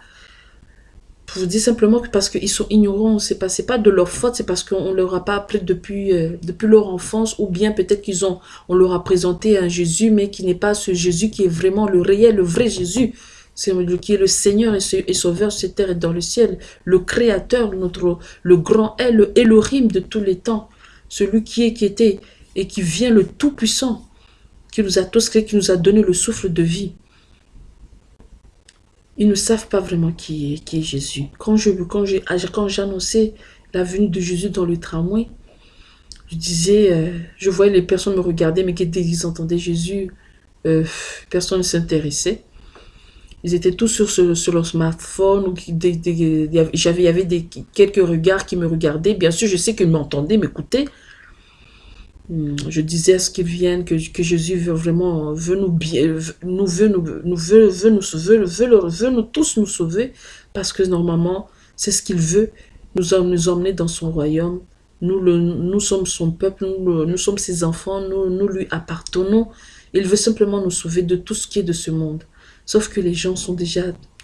Je vous dis simplement que parce qu'ils sont ignorants, c'est pas, pas de leur faute, c'est parce qu'on leur a pas appris depuis, euh, depuis leur enfance, ou bien peut-être qu'ils ont, on leur a présenté un Jésus, mais qui n'est pas ce Jésus qui est vraiment le réel, le vrai Jésus, c'est qui est le Seigneur et, Sauveur sur terre et dans le ciel, le Créateur, notre, le grand El, le Elohim de tous les temps, celui qui est, qui était, et qui vient le Tout-Puissant, qui nous a tous créés, qui nous a donné le souffle de vie. Ils ne savent pas vraiment qui est, qui est Jésus. Quand j'annonçais la venue de Jésus dans le tramway, je disais, euh, je voyais les personnes me regarder, mais qui ils entendaient? Jésus, euh, personne ne s'intéressait. Ils étaient tous sur, leur smartphone. Il y avait des, quelques regards qui me regardaient. Bien sûr, je sais qu'ils m'entendaient, m'écoutaient. Hmm, je disais à ce qu'ils viennent que, Jésus veut vraiment, veut nous bien, nous veut nous, nous veut, veut nous sauver, veut, veut, nous tous nous sauver, parce que normalement, c'est ce qu'il veut, nous, nous emmener dans son royaume. Nous, le, nous sommes son peuple, nous, nous sommes ses enfants, nous, nous lui appartenons. Il veut simplement nous sauver de tout ce qui est de ce monde. Sauf que les gens sont déjà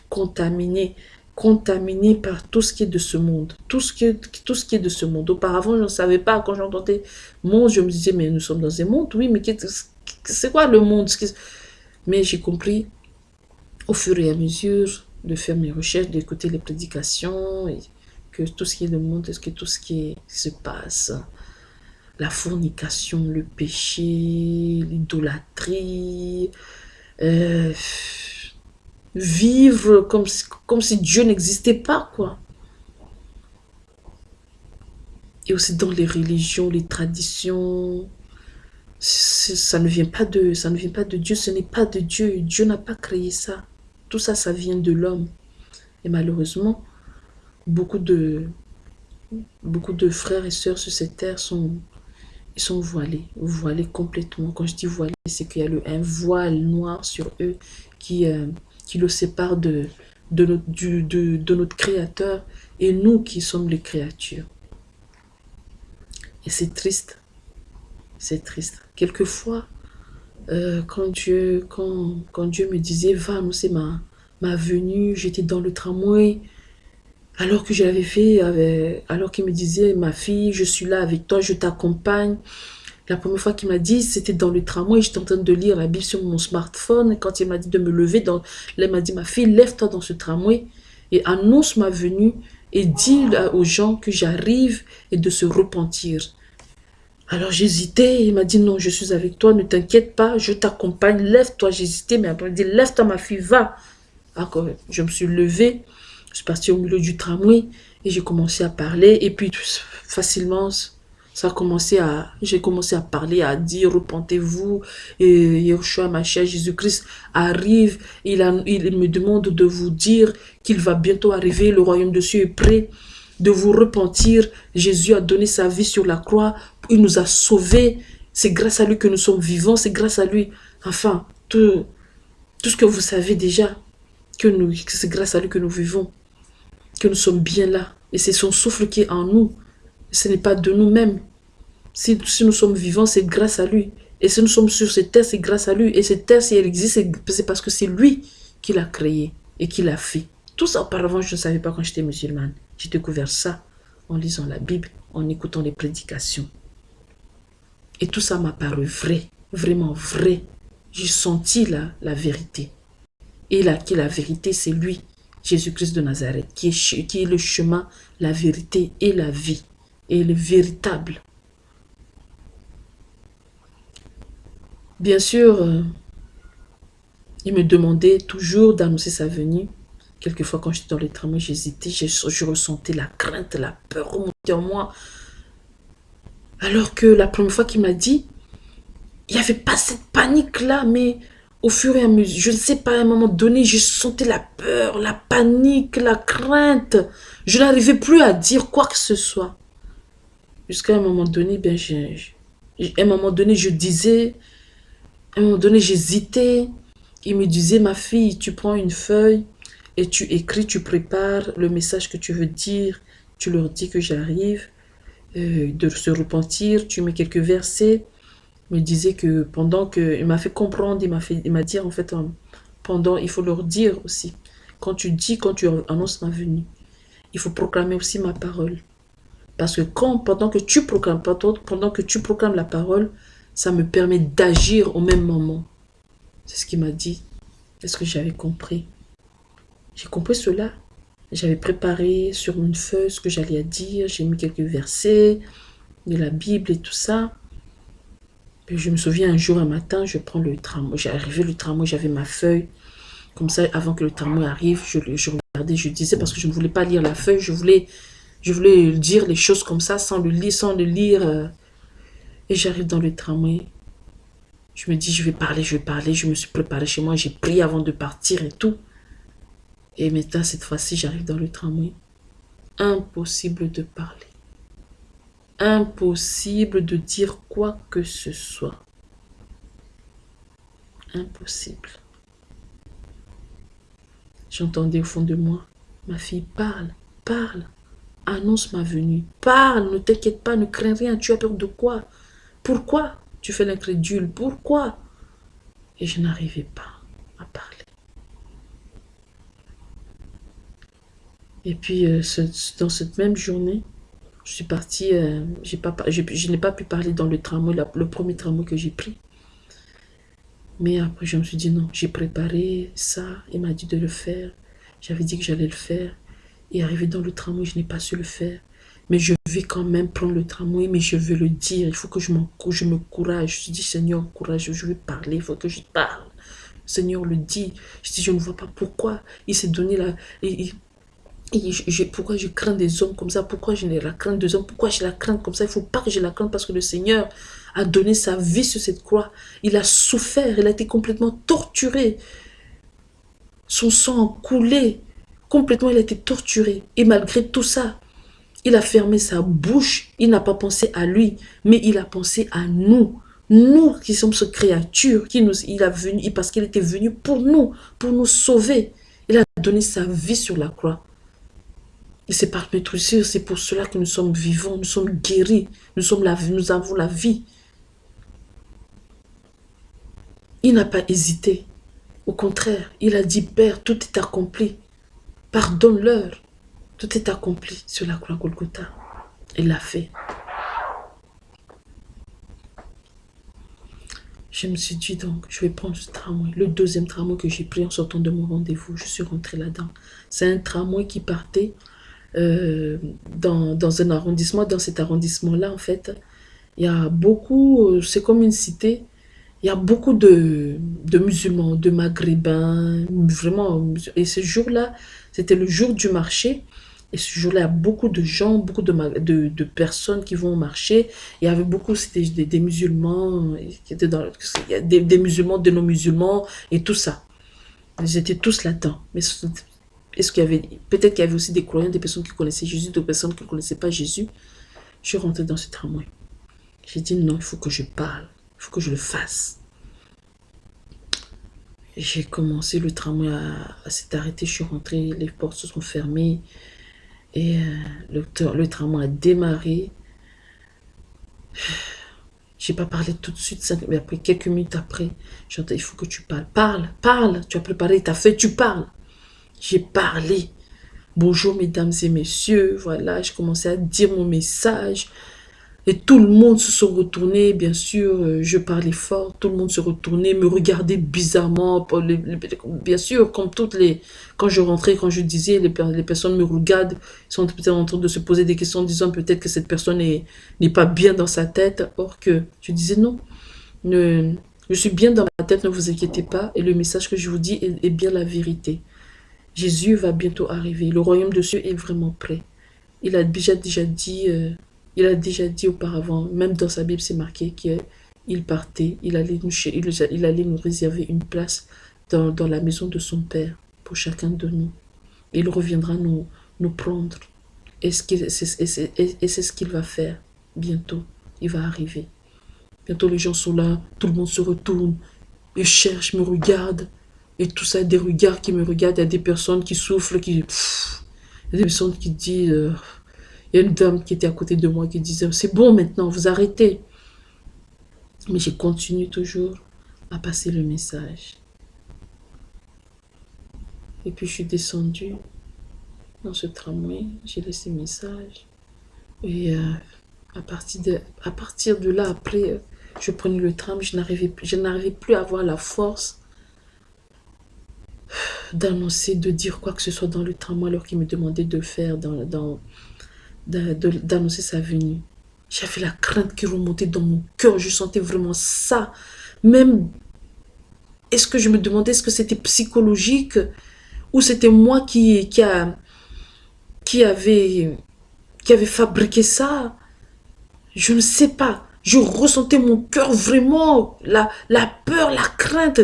contaminés contaminé par tout ce qui est de ce monde. Tout ce qui est, tout ce qui est de ce monde. Auparavant, je ne savais pas. Quand j'entendais monde, je me disais, mais nous sommes dans un monde. Oui, mais c'est quoi le monde? Mais j'ai compris au fur et à mesure de faire mes recherches, d'écouter les prédications, que tout ce qui est le monde, est-ce que tout ce qui se passe, la fornication, le péché, l'idolâtrie, euh, vivre comme si, comme si Dieu n'existait pas, quoi. Et aussi dans les religions, les traditions, ça ne vient pas de, ça ne vient pas de Dieu, ce n'est pas de Dieu. Dieu n'a pas créé ça. Tout ça, ça vient de l'homme. Et malheureusement, beaucoup de, beaucoup de frères et sœurs sur cette terre sont, sont voilés, voilés complètement. Quand je dis voilés, c'est qu'il y a le, un voile noir sur eux qui, euh, qui le sépare de, de, notre, de, de notre Créateur et nous qui sommes les créatures. Et c'est triste. C'est triste. Quelquefois, euh, quand, Dieu, quand, quand Dieu me disait, va c'est ma, ma venue, j'étais dans le tramway, alors que j'avais fait, alors qu'il me disait, ma fille, je suis là avec toi, je t'accompagne. La première fois qu'il m'a dit, c'était dans le tramway, j'étais en train de lire la Bible sur mon smartphone. quand il m'a dit de me lever, dans, il m'a dit, ma fille, lève-toi dans ce tramway et annonce ma venue et dis aux gens que j'arrive et de se repentir. Alors j'hésitais, il m'a dit non, je suis avec toi, ne t'inquiète pas, je t'accompagne, lève-toi. J'hésitais, mais après il dit lève-toi ma fille, va. Alors, je me suis levée, je suis partie au milieu du tramway et j'ai commencé à parler. Et puis facilement, j'ai commencé à parler, à dire repentez-vous. Et Yeshua, ma chère Jésus-Christ, arrive. Il me demande de vous dire qu'il va bientôt arriver, le royaume de Dieu est prêt de vous repentir. Jésus a donné sa vie sur la croix. Il nous a sauvés. C'est grâce à lui que nous sommes vivants. C'est grâce à lui. Enfin, tout, tout ce que vous savez déjà, que, nous, c'est grâce à lui que nous vivons. Que nous sommes bien là. Et c'est son souffle qui est en nous. Ce n'est pas de nous-mêmes. Si, nous sommes vivants, c'est grâce à lui. Et si nous sommes sur cette terre, c'est grâce à lui. Et cette terre, si elle existe, c'est parce que c'est lui qui l'a créée et qui l'a fait. Tout ça, auparavant, je ne savais pas quand j'étais musulmane. J'ai découvert ça en lisant la Bible, en écoutant les prédications. Et tout ça m'a paru vrai, vraiment vrai. J'ai senti la, la vérité. Et là, qui la vérité, c'est lui, Jésus-Christ de Nazareth, qui est le chemin, la vérité et la vie. Et le véritable. Bien sûr, euh, il me demandait toujours d'annoncer sa venue. Quelquefois, quand j'étais dans les tramways, j'hésitais, je, ressentais la crainte, la peur remonter en moi. Alors que la première fois qu'il m'a dit, il n'y avait pas cette panique-là, mais au fur et à mesure, je ne sais pas, à un moment donné, je sentais la peur, la panique, la crainte. Je n'arrivais plus à dire quoi que ce soit. Jusqu'à un moment donné, ben, un moment donné, je disais, à un moment donné, j'hésitais. Il me disait, ma fille, tu prends une feuille, et tu écris, tu prépares le message que tu veux dire, tu leur dis que j'arrive, euh, de se repentir, tu mets quelques versets. Il me disait que pendant que, il m'a fait comprendre, il m'a fait, il m'a dit en fait, pendant, il faut leur dire aussi, quand tu dis, quand tu annonces ma venue, il faut proclamer aussi ma parole. Parce que quand, pendant que tu proclames, pendant que tu proclames la parole, ça me permet d'agir au même moment. C'est ce qu'il m'a dit. Est-ce que j'avais compris? J'ai compris cela. J'avais préparé sur une feuille ce que j'allais dire. J'ai mis quelques versets de la Bible et tout ça. Puis je me souviens un jour, un matin, je prends le tramway. J'ai arrivé le tramway, j'avais ma feuille. Comme ça, avant que le tramway arrive, je, je regardais, je disais, parce que je ne voulais pas lire la feuille, je voulais, je voulais dire les choses comme ça, sans le lire, sans le lire. Euh. Et j'arrive dans le tramway. Je me dis, je vais parler, je vais parler. Je me suis préparé chez moi, j'ai prié avant de partir et tout. Et maintenant, cette fois-ci, j'arrive dans le tramway. Impossible de parler. Impossible de dire quoi que ce soit. Impossible. J'entendais au fond de moi, ma fille, parle, parle, annonce ma venue, parle, ne t'inquiète pas, ne crains rien, tu as peur de quoi? Pourquoi tu fais l'incrédule? Pourquoi? Et je n'arrivais pas à parler. Et puis, euh, dans cette même journée, je suis partie, euh, je, n'ai pas pu parler dans le tramway, le premier tramway que j'ai pris. Mais après, je me suis dit non, j'ai préparé ça, il m'a dit de le faire. J'avais dit que j'allais le faire. Et arrivé dans le tramway, je n'ai pas su le faire. Mais je vais quand même prendre le tramway, mais je veux le dire. Il faut que je, je me courage. Je dis, Seigneur, courage, je veux parler, il faut que je parle. Seigneur le dit. Je dis, je ne vois pas pourquoi il s'est donné la... Pourquoi je crains des hommes comme ça? Pourquoi je n'ai la crainte des hommes? Pourquoi j'ai la crainte comme ça? Il ne faut pas que j'ai la crainte parce que le Seigneur a donné sa vie sur cette croix. Il a souffert, il a été complètement torturé. Son sang a coulé. Complètement, il a été torturé. Et malgré tout ça, il a fermé sa bouche. Il n'a pas pensé à lui, mais il a pensé à nous. Nous qui sommes ce créature, qui nous, il a venu, parce qu'il était venu pour nous, pour nous sauver. Il a donné sa vie sur la croix. Et c'est par notre c'est pour cela que nous sommes vivants, nous sommes guéris, nous avons la vie. Il n'a pas hésité. Au contraire, il a dit, Père, tout est accompli. Pardonne-leur. Tout est accompli sur la croix Golgotha. Il l'a fait. Je me suis dit donc, je vais prendre ce tramway. Le deuxième tramway que j'ai pris en sortant de mon rendez-vous, je suis rentrée là-dedans. C'est un tramway qui partait euh, dans, un arrondissement. Dans cet arrondissement-là, en fait, il y a beaucoup, euh, c'est comme une cité, il y a beaucoup de, de musulmans, de maghrébins, vraiment. Et ce jour-là, c'était le jour du marché. Et ce jour-là, il y a beaucoup de gens, beaucoup de, personnes qui vont au marché. Il y avait beaucoup, c'était des, musulmans, des musulmans, de non-musulmans et tout ça. Ils étaient tous là-dedans. Mais est-ce qu'il y avait, peut-être qu'il y avait aussi des croyants, des personnes qui connaissaient Jésus, des personnes qui ne connaissaient pas Jésus. Je suis rentrée dans ce tramway. J'ai dit non, il faut que je parle, il faut que je le fasse. J'ai commencé, le tramway à, à s'est arrêté, je suis rentrée, les portes se sont fermées. Et euh, le, tramway a démarré. J'ai pas parlé tout de suite, mais après, quelques minutes après, j'entends, il faut que tu parles. Parle, parle. Tu as préparé ta feuille, tu parles. J'ai parlé. Bonjour mesdames et messieurs, voilà, je commençais à dire mon message. Et tout le monde se sont retournés, bien sûr, euh, je parlais fort, tout le monde se retournait, me regardait bizarrement, bien sûr, comme toutes les... Quand je rentrais, quand je disais, les, les personnes me regardent, sont peut-être en train de se poser des questions, disant peut-être que cette personne n'est pas bien dans sa tête, or que je disais non, ne, je suis bien dans ma tête, ne vous inquiétez pas, et le message que je vous dis est, bien la vérité. Jésus va bientôt arriver, le royaume de Dieu est vraiment prêt. Il a déjà, déjà dit... Euh, il a déjà dit auparavant, même dans sa Bible, c'est marqué qu'il partait, il allait, nous, réserver une place dans, la maison de son Père pour chacun de nous. Il reviendra nous, nous prendre. Et c'est ce qu'il va faire bientôt? Il va arriver. Bientôt les gens sont là, tout le monde se retourne, ils cherchent, me regardent. Et tout ça, des regards qui me regardent, il y a des personnes qui soufflent, qui... il y a des personnes qui disent... Euh, il y a une dame qui était à côté de moi qui disait, c'est bon maintenant, vous arrêtez. Mais j'ai continué toujours à passer le message. Et puis je suis descendue dans ce tramway, j'ai laissé le message. Et euh, à, partir de, à partir de là, après, je prenais le tram, je n'arrivais plus à avoir la force d'annoncer, de dire quoi que ce soit dans le tramway alors qu'il me demandait de faire dans, dans, d'annoncer sa venue. J'avais la crainte qui remontait dans mon cœur. Je sentais vraiment ça. Même, est-ce que je me demandais, est-ce que c'était psychologique ou c'était moi qui, qui, a, qui, avait, qui avait fabriqué ça? Je ne sais pas. Je ressentais mon cœur vraiment, la, la peur, la crainte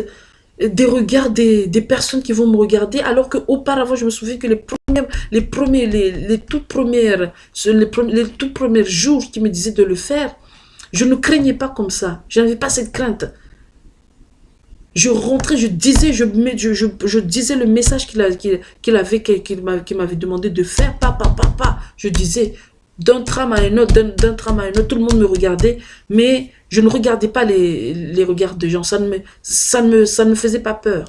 des regards des, personnes qui vont me regarder, alors qu'auparavant, je me souviens que les premiers, les premiers, les, les toutes premières, les, les tout premiers jours qui me disaient de le faire, je ne craignais pas comme ça. Je n'avais pas cette crainte. Je rentrais, je disais, je, je, je, disais le message qu'il avait, qu'il m'avait demandé de faire, papa, papa. Je disais, d'un tram à un autre, d'un tram à un autre, tout le monde me regardait, mais je ne regardais pas les, les regards des gens, ça ne, me, ça, ne me, ça ne me faisait pas peur.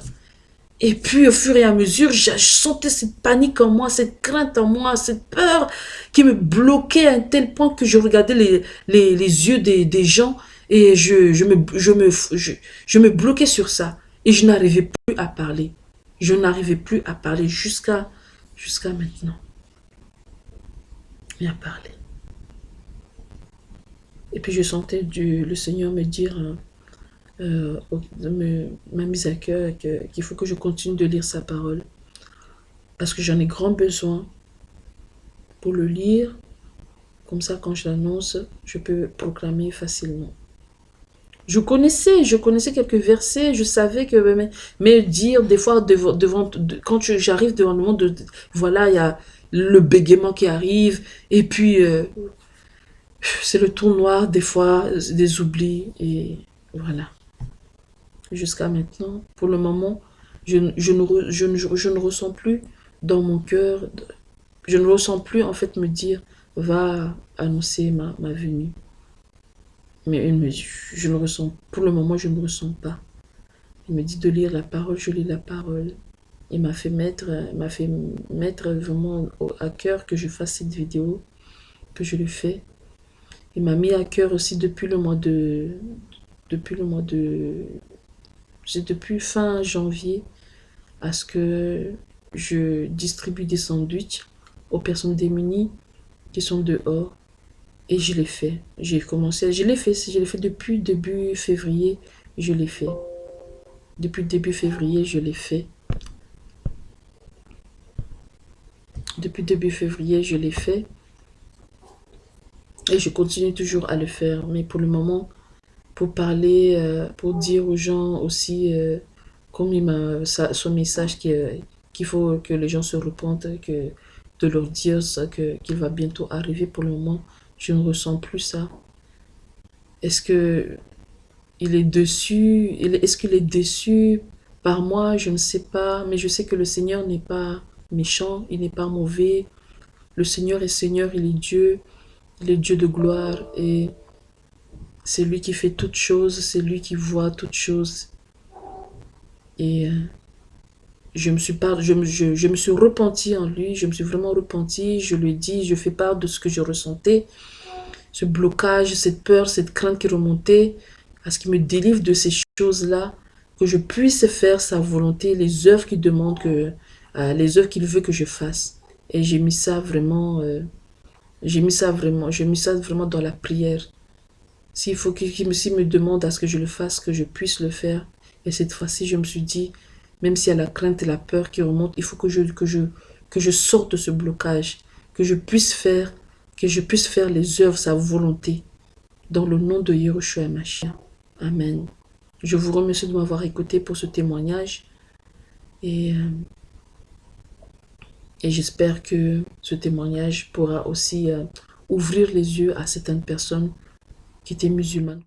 Et puis, au fur et à mesure, je sentais cette panique en moi, cette crainte en moi, cette peur qui me bloquait à un tel point que je regardais les, les, yeux des, des, gens et je, je, me, je, me, je, me bloquais sur ça. Et je n'arrivais plus à parler. Je n'arrivais plus à parler jusqu'à jusqu'à maintenant. À parler. Et puis je sentais du, le Seigneur me dire... Hein, euh, m'a mise à cœur qu'il faut que je continue de lire sa parole. Parce que j'en ai grand besoin pour le lire. Comme ça, quand je l'annonce, je peux proclamer facilement. Je connaissais, je connaissais quelques versets, je savais que, mais, dire des fois, devant, devant quand j'arrive devant le monde, voilà, il y a le bégaiement qui arrive, et puis euh, c'est le tour noir, des fois, des oublis, et voilà jusqu'à maintenant. Pour le moment, je, ne, ressens plus dans mon cœur, je ne ressens plus en fait me dire, va annoncer ma, venue. Mais je ne ressens, pour le moment, je ne ressens pas. Il me dit de lire la parole, je lis la parole. Il m'a fait mettre, m'a fait mettre vraiment à cœur que je fasse cette vidéo, que je le fais. Il m'a mis à cœur aussi depuis le mois de, depuis le mois de depuis fin janvier à ce que je distribue des sandwichs aux personnes démunies qui sont dehors. Et je l'ai fait. J'ai commencé, je l'ai fait, je l'ai fait depuis début février, je l'ai fait. Depuis début février, je l'ai fait. Depuis début février, je l'ai fait. Et je continue toujours à le faire. Mais pour le moment, pour parler, euh, pour dire aux gens aussi, euh, comme il m'a son message euh, qu'il faut que les gens se repentent, que de leur dire qu'il va bientôt arriver. Pour le moment, je ne ressens plus ça. Est-ce que il est dessus Est-ce qu'il est déçu par moi? Je ne sais pas. Mais je sais que le Seigneur n'est pas méchant, il n'est pas mauvais. Le Seigneur est Seigneur, il est Dieu. Il est Dieu de gloire. Et c'est lui qui fait toutes choses, c'est lui qui voit toutes choses. Et euh, je me suis pas, je, je, me suis repenti en lui, je me suis vraiment repenti, je lui ai dit, je fais part de ce que je ressentais, ce blocage, cette peur, cette crainte qui remontait, à ce qu'il me délivre de ces choses-là, que je puisse faire sa volonté, les œuvres qu'il demande, que, les œuvres qu'il veut que je fasse. Et j'ai mis ça vraiment, euh, j'ai mis ça vraiment, j'ai mis ça vraiment dans la prière. S'il faut qu'il me, demande à ce que je le fasse, que je puisse le faire. Et cette fois-ci, je me suis dit, même s'il y a la crainte et la peur qui remontent, il faut que je, que je, que je sorte de ce blocage, que je puisse faire, que je puisse faire les œuvres, sa volonté. Dans le nom de Yehoshua Mashiach. Amen. Je vous remercie de m'avoir écouté pour ce témoignage. Et, euh, et j'espère que ce témoignage pourra aussi euh, ouvrir les yeux à certaines personnes qui était musulmane.